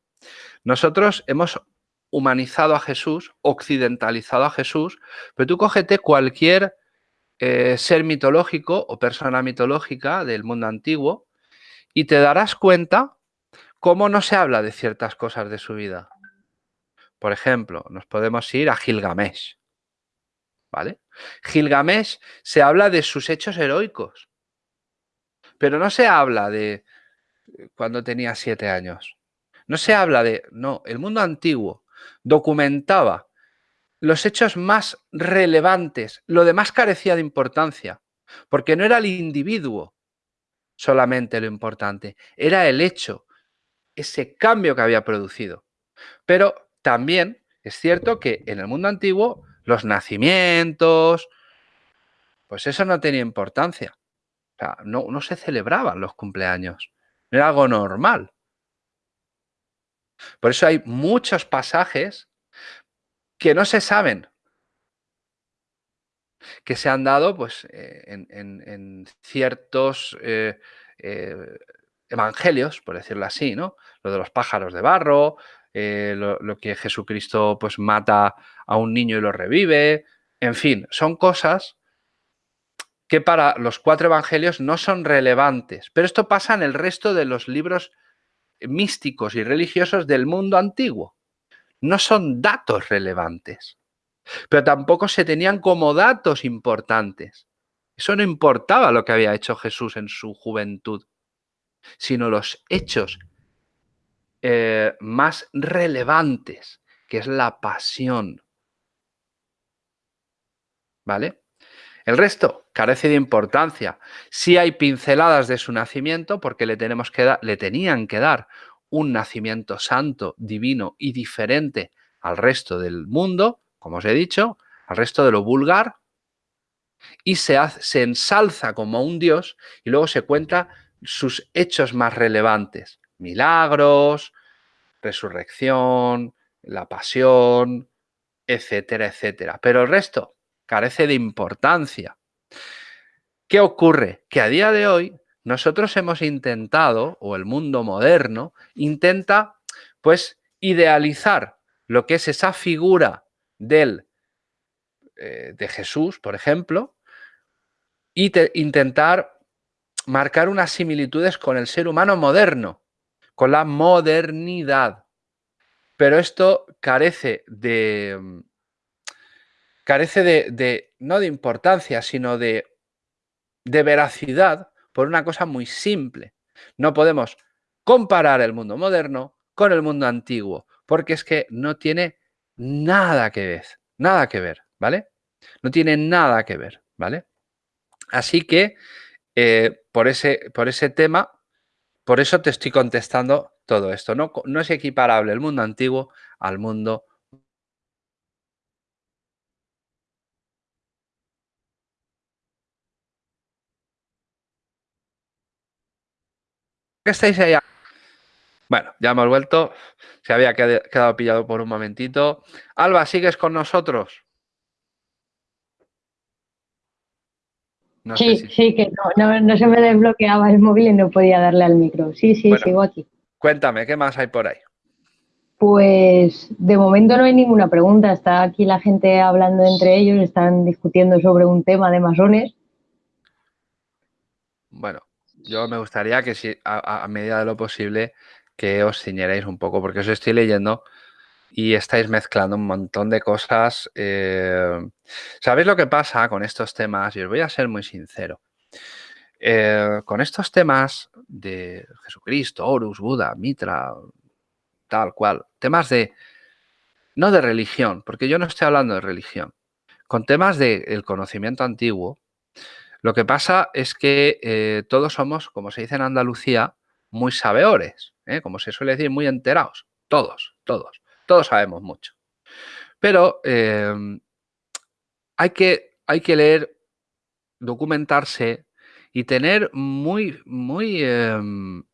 nosotros hemos humanizado a Jesús, occidentalizado a Jesús, pero tú cógete cualquier eh, ser mitológico o persona mitológica del mundo antiguo y te darás cuenta cómo no se habla de ciertas cosas de su vida. Por ejemplo, nos podemos ir a Gilgamesh. ¿Vale? Gilgamesh se habla de sus hechos heroicos, pero no se habla de eh, cuando tenía siete años. No se habla de, no, el mundo antiguo documentaba los hechos más relevantes, lo demás carecía de importancia, porque no era el individuo solamente lo importante, era el hecho, ese cambio que había producido. Pero también es cierto que en el mundo antiguo los nacimientos, pues eso no tenía importancia. O sea, no, se celebraban los cumpleaños. No era algo normal. Por eso hay muchos pasajes que no se saben, que se han dado pues, eh, en, ciertos eh, eh, evangelios, por decirlo así, ¿no? Lo de los pájaros de barro, eh, lo, que Jesucristo pues mata a un niño y lo revive, en fin, son cosas que para los cuatro evangelios no son relevantes, pero esto pasa en el resto de los libros místicos y religiosos del mundo antiguo. No son datos relevantes, pero tampoco se tenían como datos importantes. Eso no importaba lo que había hecho Jesús en su juventud, sino los hechos eh, más relevantes, que es la pasión. ¿Vale? El resto carece de importancia. Sí hay pinceladas de su nacimiento porque le, tenemos que le tenían que dar un nacimiento santo, divino y diferente al resto del mundo, como os he dicho, al resto de lo vulgar, y se, ensalza como un dios y luego se cuenta sus hechos más relevantes, milagros, resurrección, la pasión, etcétera, etcétera. Pero el resto carece de importancia. ¿Qué ocurre? Que a día de hoy nosotros hemos intentado, o el mundo moderno, intenta pues idealizar lo que es esa figura del, eh, de Jesús, por ejemplo, y intentar marcar unas similitudes con el ser humano moderno, con la modernidad. Pero esto carece de, carece de, no de importancia, sino de, de veracidad por una cosa muy simple. No podemos comparar el mundo moderno con el mundo antiguo, porque es que no tiene nada que ver, nada que ver, ¿vale? No tiene nada que ver, ¿vale? Así que eh, por, ese, por ese tema, por eso te estoy contestando todo esto. No, no es equiparable el mundo antiguo al mundo ¿Qué estáis allá? Bueno, ya hemos vuelto. Se había quedado pillado por un momentito. Alba, ¿sigues con nosotros? Sí, sí, que no, se me desbloqueaba el móvil y no podía darle al micro. Sí, sí, sigo aquí. Cuéntame, ¿qué más hay por ahí? Pues de momento no hay ninguna pregunta. Está aquí la gente hablando entre ellos, están discutiendo sobre un tema de masones. Bueno, yo me gustaría que si a, medida de lo posible que os ciñerais un poco, porque os estoy leyendo y estáis mezclando un montón de cosas. Eh, ¿Sabéis lo que pasa con estos temas? Y os voy a ser muy sincero. Eh, con estos temas de Jesucristo, Horus, Buda, Mitra, tal cual, temas de, no de religión, porque yo no estoy hablando de religión, con temas del conocimiento antiguo, lo que pasa es que eh, todos somos, como se dice en Andalucía, muy sabeores, como se suele decir, muy enterados. Todos, todos. Todos sabemos mucho. Pero em, hay, que, hay que leer, documentarse y tener muy, muy, em,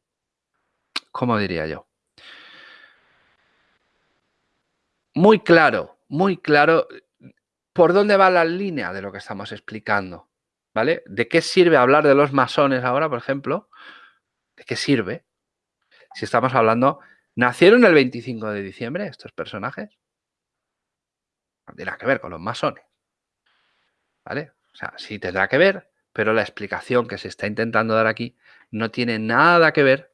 ¿cómo diría yo? Muy claro, muy claro por dónde va la línea de lo que estamos explicando. ¿vale? ¿De qué sirve hablar de los masones ahora, por ejemplo? ¿De qué sirve? Si estamos hablando, ¿nacieron el 25 de diciembre estos personajes? No tiene que ver con los masones. ¿Vale? O sea, sí tendrá que ver, pero la explicación que se está intentando dar aquí no tiene nada que ver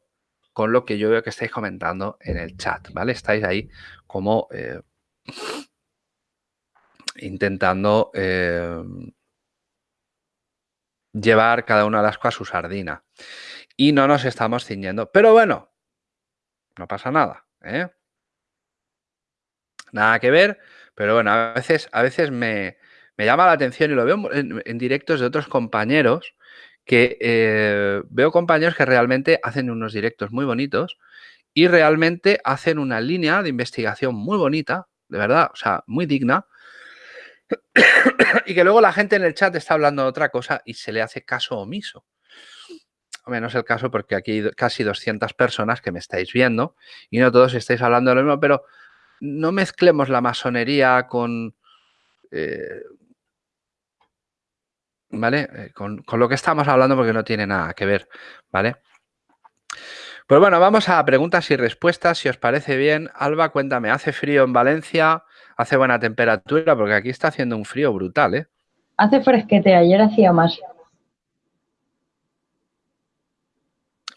con lo que yo veo que estáis comentando en el chat, ¿vale? Estáis ahí como eh, intentando eh, llevar cada una de las cosas a su sardina. Y no nos estamos ciñendo. Pero bueno, no pasa nada. ¿eh? Nada que ver, pero bueno, a veces, a veces me, llama la atención y lo veo en, directos de otros compañeros que eh, veo compañeros que realmente hacen unos directos muy bonitos y realmente hacen una línea de investigación muy bonita, de verdad, o sea, muy digna, y que luego la gente en el chat está hablando de otra cosa y se le hace caso omiso. Menos el caso porque aquí hay casi 200 personas que me estáis viendo y no todos estáis hablando de lo mismo, pero no mezclemos la masonería con... Eh, ¿Vale? Eh, con, con, lo que estamos hablando porque no tiene nada que ver, ¿vale? Pues bueno, vamos a preguntas y respuestas, si os parece bien. Alba, cuéntame, ¿hace frío en Valencia? ¿Hace buena temperatura? Porque aquí está haciendo un frío brutal, ¿eh? Hace fresquete, ayer hacía más.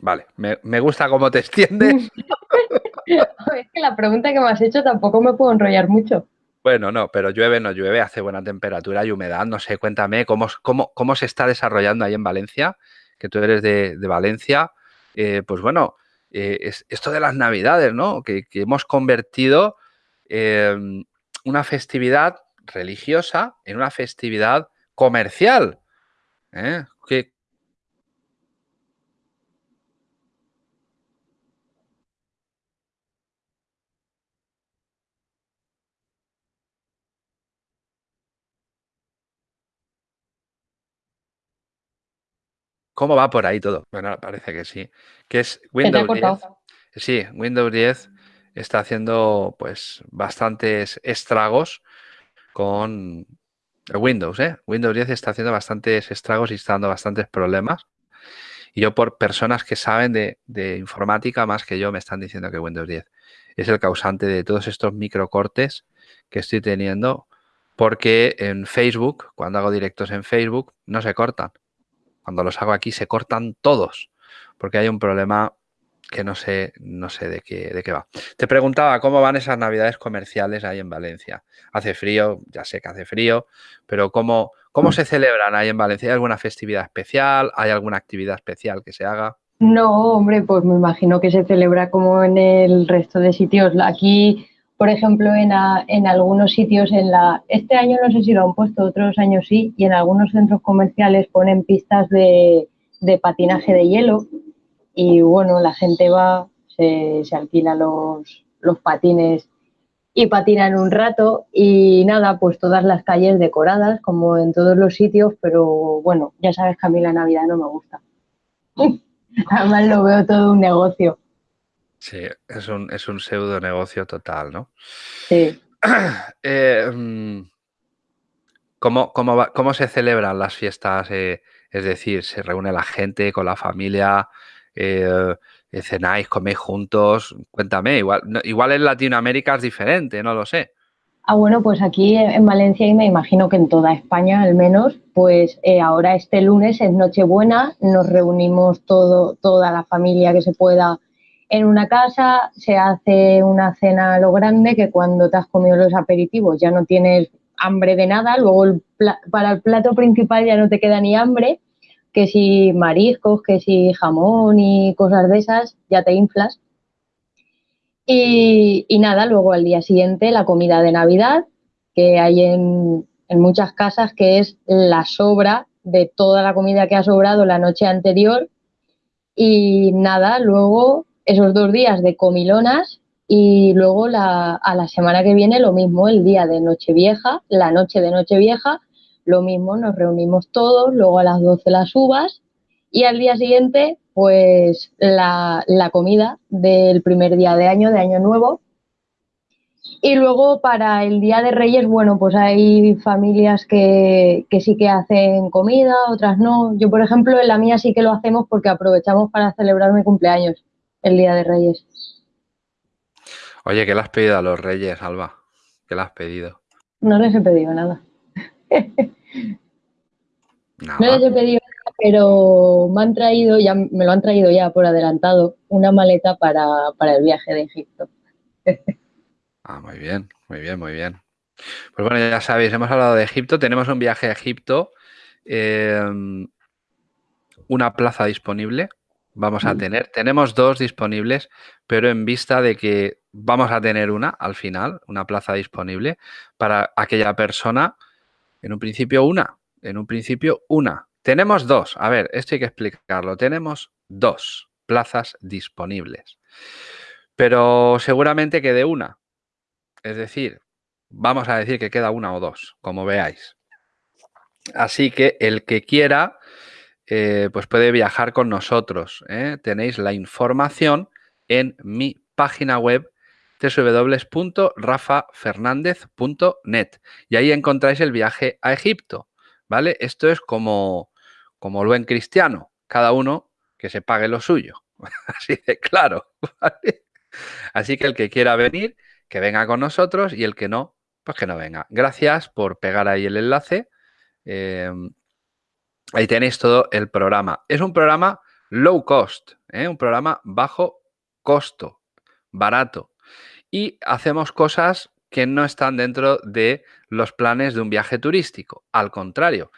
Vale, me, gusta cómo te extiendes. es que la pregunta que me has hecho tampoco me puedo enrollar mucho. Bueno, no, pero llueve, no llueve, hace buena temperatura y humedad. No sé, cuéntame cómo, cómo, cómo se está desarrollando ahí en Valencia, que tú eres de, Valencia. Eh, pues bueno, eh, es, esto de las Navidades, ¿no? Que, hemos convertido em, una festividad religiosa en una festividad comercial. ¿eh? ¿Cómo va por ahí todo? Bueno, parece que sí. Que es Windows 10. Sí, Windows 10 está haciendo pues bastantes estragos con Windows, ¿eh? Windows 10 está haciendo bastantes estragos y está dando bastantes problemas. Y yo por personas que saben de, de, informática más que yo me están diciendo que Windows 10 es el causante de todos estos microcortes que estoy teniendo porque en Facebook, cuando hago directos en Facebook, no se cortan. Cuando los hago aquí se cortan todos, porque hay un problema que no sé, no sé de qué, de qué va. Te preguntaba cómo van esas navidades comerciales ahí en Valencia. Hace frío, ya sé que hace frío, pero ¿cómo, cómo se celebran ahí en Valencia? ¿Hay alguna festividad especial? ¿Hay alguna actividad especial que se haga? No, hombre, pues me imagino que se celebra como en el resto de sitios. Aquí por ejemplo, en, en, algunos sitios, en la, este año no sé si lo han puesto, otros años sí, y en algunos centros comerciales ponen pistas de, patinaje de hielo y bueno, la gente va, se, se alquila los, los patines y patinan un rato y nada, pues todas las calles decoradas como en todos los sitios, pero bueno, ya sabes que a mí la Navidad no me gusta. Además lo veo todo un negocio. Sí, es un, es un pseudo negocio total, ¿no? Sí. Eh, mm, ¿cómo, cómo, se celebran las fiestas? Eh, es decir, ¿se reúne la gente con la familia? Eh, ¿Cenáis, coméis juntos? Cuéntame, igual, igual en Latinoamérica es diferente, no lo sé. Ah, bueno, pues aquí en Valencia y me imagino que en toda España al menos, pues ahora este lunes es Nochebuena, nos reunimos todo, toda la familia que se pueda en una casa se hace una cena a lo grande que cuando te has comido los aperitivos ya no tienes hambre de nada, luego para el plato principal ya no te queda ni hambre, que si mariscos, que si jamón y cosas de esas, ya te inflas. Y, nada, luego al día siguiente la comida de Navidad, que hay en, en muchas casas, que es la sobra de toda la comida que ha sobrado la noche anterior. Y nada, luego esos dos días de comilonas y luego la, a la semana que viene lo mismo, el día de Nochevieja, la noche de Nochevieja, lo mismo, nos reunimos todos, luego a las 12 las uvas y al día siguiente pues la, la comida del primer día de año, de año nuevo. Y luego para el Día de Reyes, bueno, pues hay familias que, que, sí que hacen comida, otras no. Yo, por ejemplo, en la mía sí que lo hacemos porque aprovechamos para celebrar mi cumpleaños el Día de Reyes. Oye, ¿qué le has pedido a los Reyes, Alba? ¿Qué le has pedido? No les he pedido nada. No les he pedido nada, pero me han traído, ya me lo han traído ya por adelantado, una maleta para, el viaje de Egipto. ah, muy bien, muy bien, muy bien. Pues bueno, ya sabéis, hemos hablado de Egipto, tenemos un viaje a Egipto, em, una plaza disponible vamos a tener. Tenemos dos disponibles, pero en vista de que vamos a tener una al final, una plaza disponible para aquella persona, en un principio una, en un principio una. Tenemos dos, a ver, esto hay que explicarlo, tenemos dos plazas disponibles, pero seguramente quede una. Es decir, vamos a decir que queda una o dos, como veáis. Así que el que quiera eh, pues puede viajar con nosotros. ¿eh? Tenéis la información en mi página web www.rafafernandez.net y ahí encontráis el viaje a Egipto. ¿Vale? Esto es como, como lo en cristiano, cada uno que se pague lo suyo. Así de claro. Así que el que quiera venir, que venga con nosotros y el que no, pues que no venga. Gracias por pegar ahí el enlace. Em, ahí tenéis todo el programa. Es un programa low cost, ¿eh? un programa bajo costo, barato. Y hacemos cosas que no están dentro de los planes de un viaje turístico. Al contrario,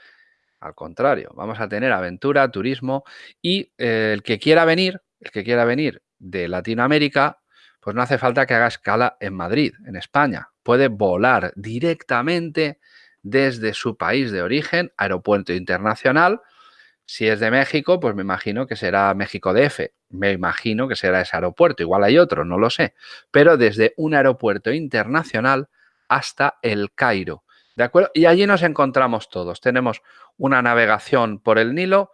al contrario, vamos a tener aventura, turismo y eh, el que quiera venir, el que quiera venir de Latinoamérica, pues no hace falta que haga escala en Madrid, en España. Puede volar directamente desde su país de origen, aeropuerto internacional. Si es de México, pues me imagino que será México DF. Me imagino que será ese aeropuerto. Igual hay otro, no lo sé. Pero desde un aeropuerto internacional hasta el Cairo. ¿De acuerdo? Y allí nos encontramos todos. Tenemos una navegación por el Nilo,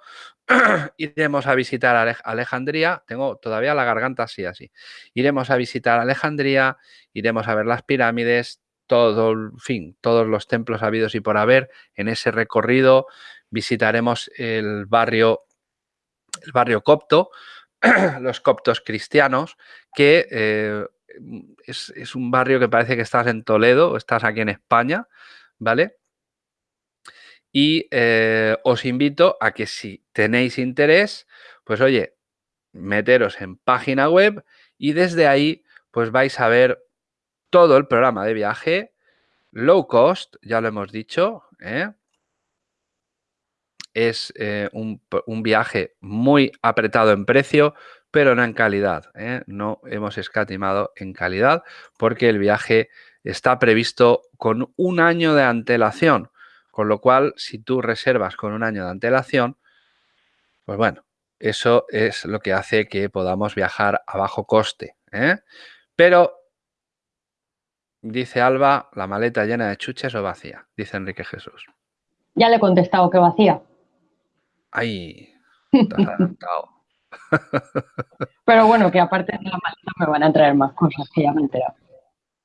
iremos a visitar Alejandría, tengo todavía la garganta así, así. Iremos a visitar Alejandría, iremos a ver las pirámides, todo, fin, todos los templos habidos y por haber. En ese recorrido visitaremos el barrio, el barrio copto, los coptos cristianos, que eh, es, es, un barrio que parece que estás en Toledo, estás aquí en España, ¿vale? Y eh, os invito a que si tenéis interés, pues oye, meteros en página web y desde ahí pues vais a ver todo el programa de viaje, low cost, ya lo hemos dicho, ¿eh? es eh, un, viaje muy apretado en precio, pero no en calidad. No hemos escatimado en calidad porque el viaje está previsto con un año de antelación. Con lo cual, si tú reservas con un año de antelación, pues bueno, eso es lo que hace que podamos viajar a bajo coste. ¿eh? Pero, dice Alba, la maleta llena de chuches o vacía, dice Enrique Jesús. Ya le he contestado que vacía. Ay, te has adelantado. Pero bueno, que aparte de la maleta me van a traer más cosas que ya me he enterado.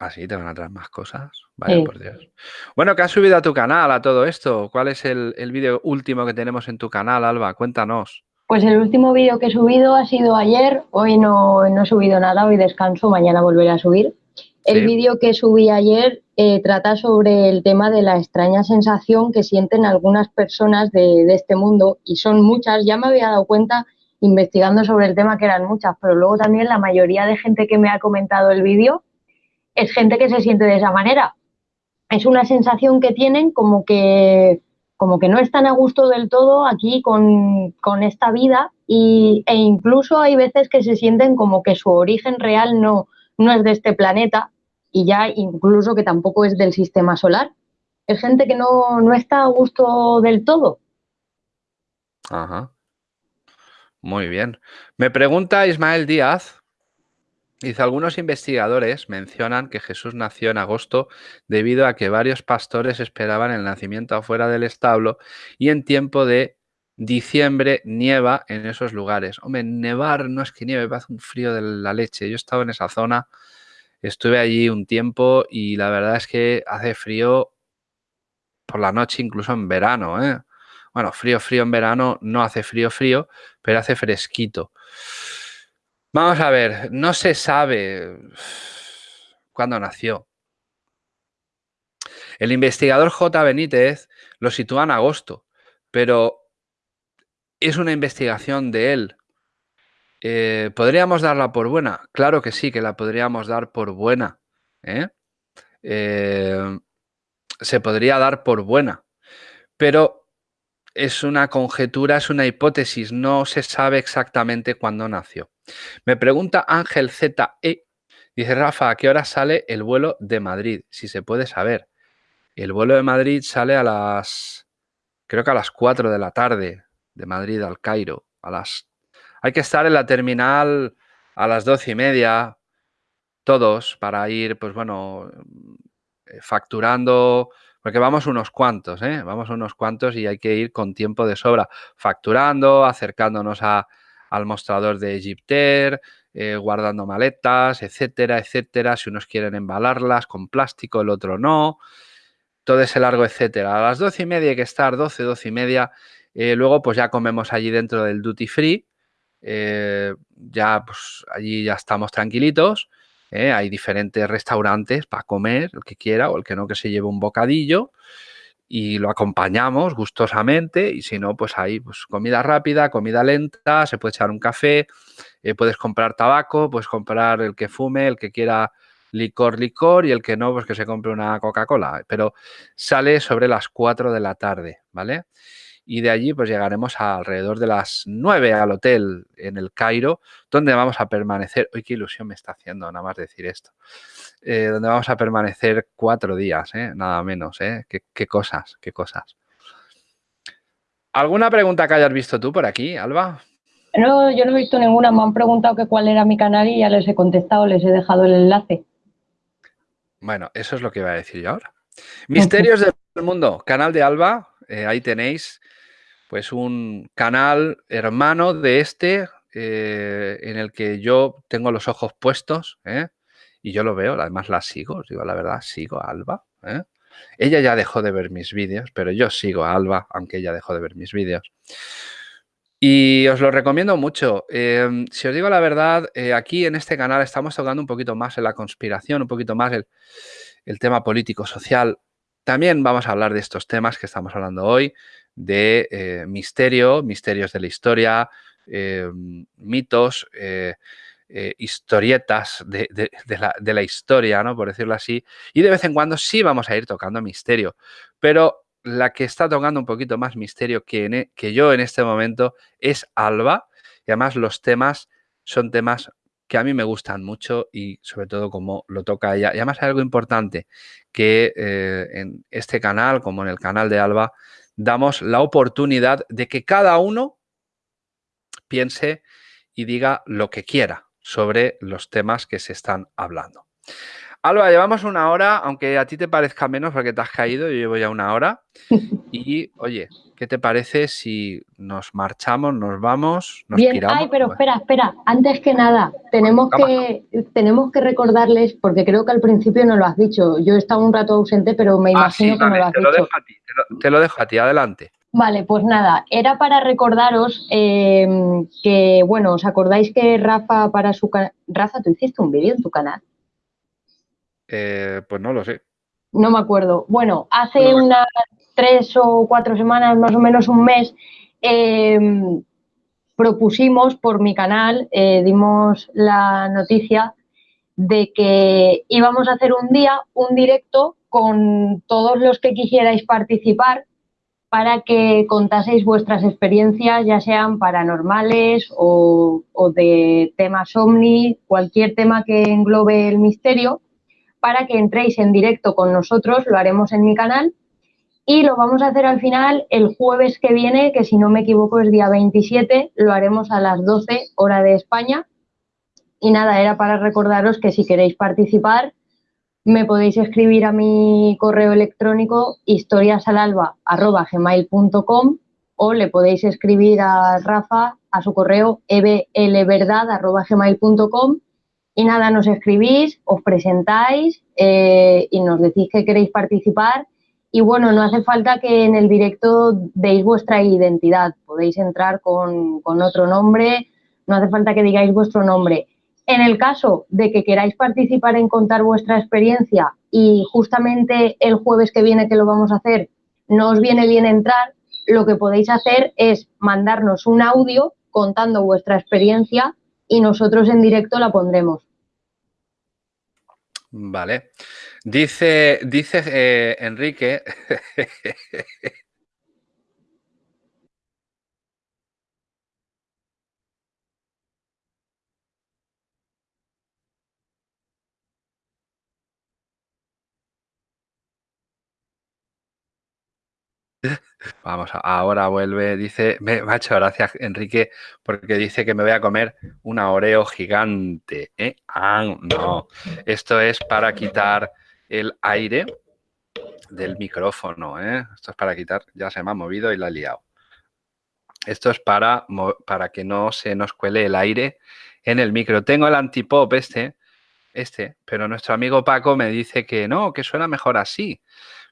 ¿Ah, sí? ¿Te van a traer más cosas? Vaya, por Dios. Bueno, ¿qué has subido a tu canal a todo esto? ¿Cuál es el, vídeo último que tenemos en tu canal, Alba? Cuéntanos. Pues el último vídeo que he subido ha sido ayer. Hoy no, he subido nada, hoy descanso, mañana volveré a subir. El vídeo que subí ayer eh, trata sobre el tema de la extraña sensación que sienten algunas personas de, de este mundo y son muchas. Ya me había dado cuenta investigando sobre el tema que eran muchas, pero luego también la mayoría de gente que me ha comentado el vídeo es gente que se siente de esa manera. Es una sensación que tienen como que, como que no están a gusto del todo aquí con, esta vida y, e incluso hay veces que se sienten como que su origen real no, no es de este planeta y ya incluso que tampoco es del sistema solar. Es gente que no, no está a gusto del todo. Ajá. Muy bien. Me pregunta Ismael Díaz, Dice, algunos investigadores mencionan que Jesús nació en agosto debido a que varios pastores esperaban el nacimiento afuera del establo y en tiempo de diciembre nieva en esos lugares. Hombre, nevar no es que nieve, hace un frío de la leche. Yo he estado en esa zona, estuve allí un tiempo y la verdad es que hace frío por la noche, incluso en verano. ¿eh? Bueno, frío, frío en verano, no hace frío, frío, pero hace fresquito. Vamos a ver, no se sabe cuándo nació. El investigador J. Benítez lo sitúa en agosto, pero es una investigación de él. Eh, ¿Podríamos darla por buena? Claro que sí, que la podríamos dar por buena. ¿eh? Eh, se podría dar por buena, pero es una conjetura, es una hipótesis, no se sabe exactamente cuándo nació. Me pregunta Ángel ZE, dice Rafa, ¿a qué hora sale el vuelo de Madrid? Si se puede saber. El vuelo de Madrid sale a las, creo que a las 4 de la tarde, de Madrid al Cairo. A las, hay que estar en la terminal a las 12 y media, todos, para ir, pues bueno, eh, facturando, porque vamos unos cuantos, ¿eh? Vamos unos cuantos y hay que ir con tiempo de sobra, facturando, acercándonos a, al mostrador de Egypter, eh, guardando maletas, etcétera, etcétera. Si unos quieren embalarlas con plástico, el otro no. Todo ese largo, etcétera. A las doce y media hay que estar, doce, doce y media. Eh, luego, pues ya comemos allí dentro del duty free. eh, ya pues allí ya estamos tranquilitos. ¿eh? Hay diferentes restaurantes para comer, el que quiera o el que no, que se lleve un bocadillo y lo acompañamos gustosamente y si no, pues hay pues, comida rápida, comida lenta, se puede echar un café, puedes comprar tabaco, puedes comprar el que fume, el que quiera licor, licor y el que no, pues que se compre una Coca-Cola, pero sale sobre las 4 de la tarde, ¿vale? Y de allí pues llegaremos a alrededor de las 9 al hotel en el Cairo, donde vamos a permanecer, uy, qué ilusión me está haciendo nada más decir esto, eh, donde vamos a permanecer cuatro días, ¿eh? nada menos, ¿eh? Qué, cosas, qué cosas. ¿Alguna pregunta que hayas visto tú por aquí, Alba? No, yo no he visto ninguna. Me han preguntado que cuál era mi canal y ya les he contestado, les he dejado el enlace. Bueno, eso es lo que iba a decir yo ahora. Misterios del mundo, canal de Alba. Eh, ahí tenéis pues un canal hermano de este en el que yo tengo los ojos puestos. ¿eh? y yo lo veo, además la sigo, digo la verdad, sigo a Alba. ¿eh? Ella ya dejó de ver mis vídeos, pero yo sigo a Alba, aunque ella dejó de ver mis vídeos. Y os lo recomiendo mucho. Si os digo la verdad, eh, aquí en este canal estamos tocando un poquito más en la conspiración, un poquito más el, el tema político-social. También vamos a hablar de estos temas que estamos hablando hoy, de eh, misterio, misterios de la historia, em, mitos, eh, historietas de, la, historia, ¿no? por decirlo así, y de vez en cuando sí vamos a ir tocando misterio, pero la que está tocando un poquito más misterio que, e, que yo en este momento es Alba, y además los temas son temas que a mí me gustan mucho y sobre todo como lo toca ella. Y además hay algo importante, que eh, en este canal, como en el canal de Alba, damos la oportunidad de que cada uno piense y diga lo que quiera sobre los temas que se están hablando. Alba, llevamos una hora, aunque a ti te parezca menos porque te has caído, yo llevo ya una hora. Y, oye, ¿qué te parece si nos marchamos, nos vamos, nos Bien, ay, pero espera, espera, antes que nada, tenemos que, tenemos que recordarles, porque creo que al principio no lo has dicho, yo he estado un rato ausente, pero me ah, imagino que no lo has te dicho. Lo dejo a ti, te lo dejo a ti, adelante. Vale, pues nada, era para recordaros em, que, bueno, ¿os acordáis que Rafa para su canal... Rafa, ¿tú hiciste un vídeo en tu canal? Eh, pues no lo sé. No me acuerdo. Bueno, hace unas tres o cuatro semanas, más o menos un mes, em, propusimos por mi canal, eh, dimos la noticia de que íbamos a hacer un día un directo con todos los que quisierais participar para que contaseis vuestras experiencias, ya sean paranormales o, de temas ovni, cualquier tema que englobe el misterio, para que entréis en directo con nosotros, lo haremos en mi canal y lo vamos a hacer al final el jueves que viene, que si no me equivoco es día 27, lo haremos a las 12 hora de España. Y nada, era para recordaros que si queréis participar, me podéis escribir a mi correo electrónico historiasalalba.gmail.com o le podéis escribir a Rafa a su correo eblverdad.gmail.com y nada, nos escribís, os presentáis eh, y nos decís que queréis participar. Y bueno, no hace falta que en el directo deis vuestra identidad, podéis entrar con, con otro nombre, no hace falta que digáis vuestro nombre. En el caso de que queráis participar en contar vuestra experiencia y justamente el jueves que viene que lo vamos a hacer no os viene bien entrar, lo que podéis hacer es mandarnos un audio contando vuestra experiencia y nosotros en directo la pondremos. Vale. Dice, dice eh, Enrique Vamos, ahora vuelve, dice, me, ha hecho gracias Enrique porque dice que me voy a comer una Oreo gigante. ¿eh? Ah, no, esto es para quitar el aire del micrófono. ¿eh? Esto es para quitar, ya se me ha movido y la he liado. Esto es para, para que no se nos cuele el aire en el micro. Tengo el antipop este, este, pero nuestro amigo Paco me dice que no, que suena mejor así.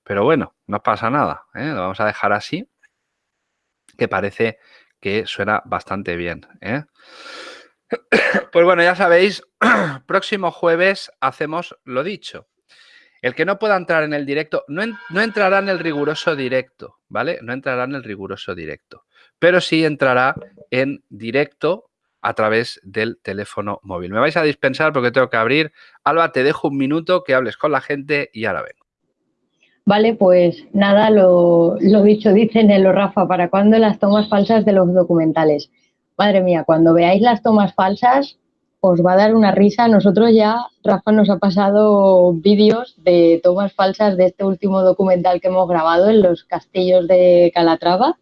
Pero bueno, no pasa nada, ¿eh? lo vamos a dejar así, que parece que suena bastante bien. ¿eh? Pues bueno, ya sabéis, próximo jueves hacemos lo dicho. El que no pueda entrar en el directo, no, no, entrará en el riguroso directo, ¿vale? No entrará en el riguroso directo, pero sí entrará en directo a través del teléfono móvil. Me vais a dispensar porque tengo que abrir. Alba, te dejo un minuto que hables con la gente y ahora vengo. Vale, pues nada, lo, lo dicho, dice Nelo Rafa, ¿para cuándo las tomas falsas de los documentales? Madre mía, cuando veáis las tomas falsas, os va a dar una risa. Nosotros ya, Rafa nos ha pasado vídeos de tomas falsas de este último documental que hemos grabado en los castillos de Calatrava.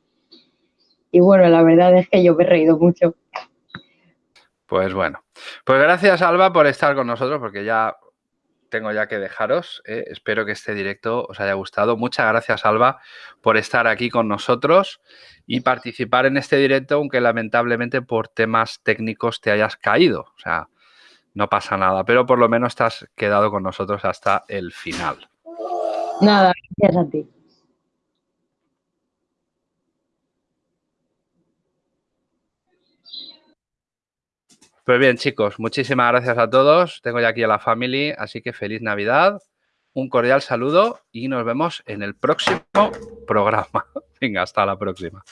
Y bueno, la verdad es que yo me he reído mucho. Pues bueno, pues gracias Alba por estar con nosotros, porque ya tengo ya que dejaros. ¿eh? Espero que este directo os haya gustado. Muchas gracias, Alba, por estar aquí con nosotros y participar en este directo, aunque lamentablemente por temas técnicos te hayas caído. O sea, no pasa nada, pero por lo menos te has quedado con nosotros hasta el final. Nada, gracias a ti. Pues bien, chicos, muchísimas gracias a todos. Tengo ya aquí a la family, así que feliz Navidad. Un cordial saludo y nos vemos en el próximo programa. Venga, hasta la próxima.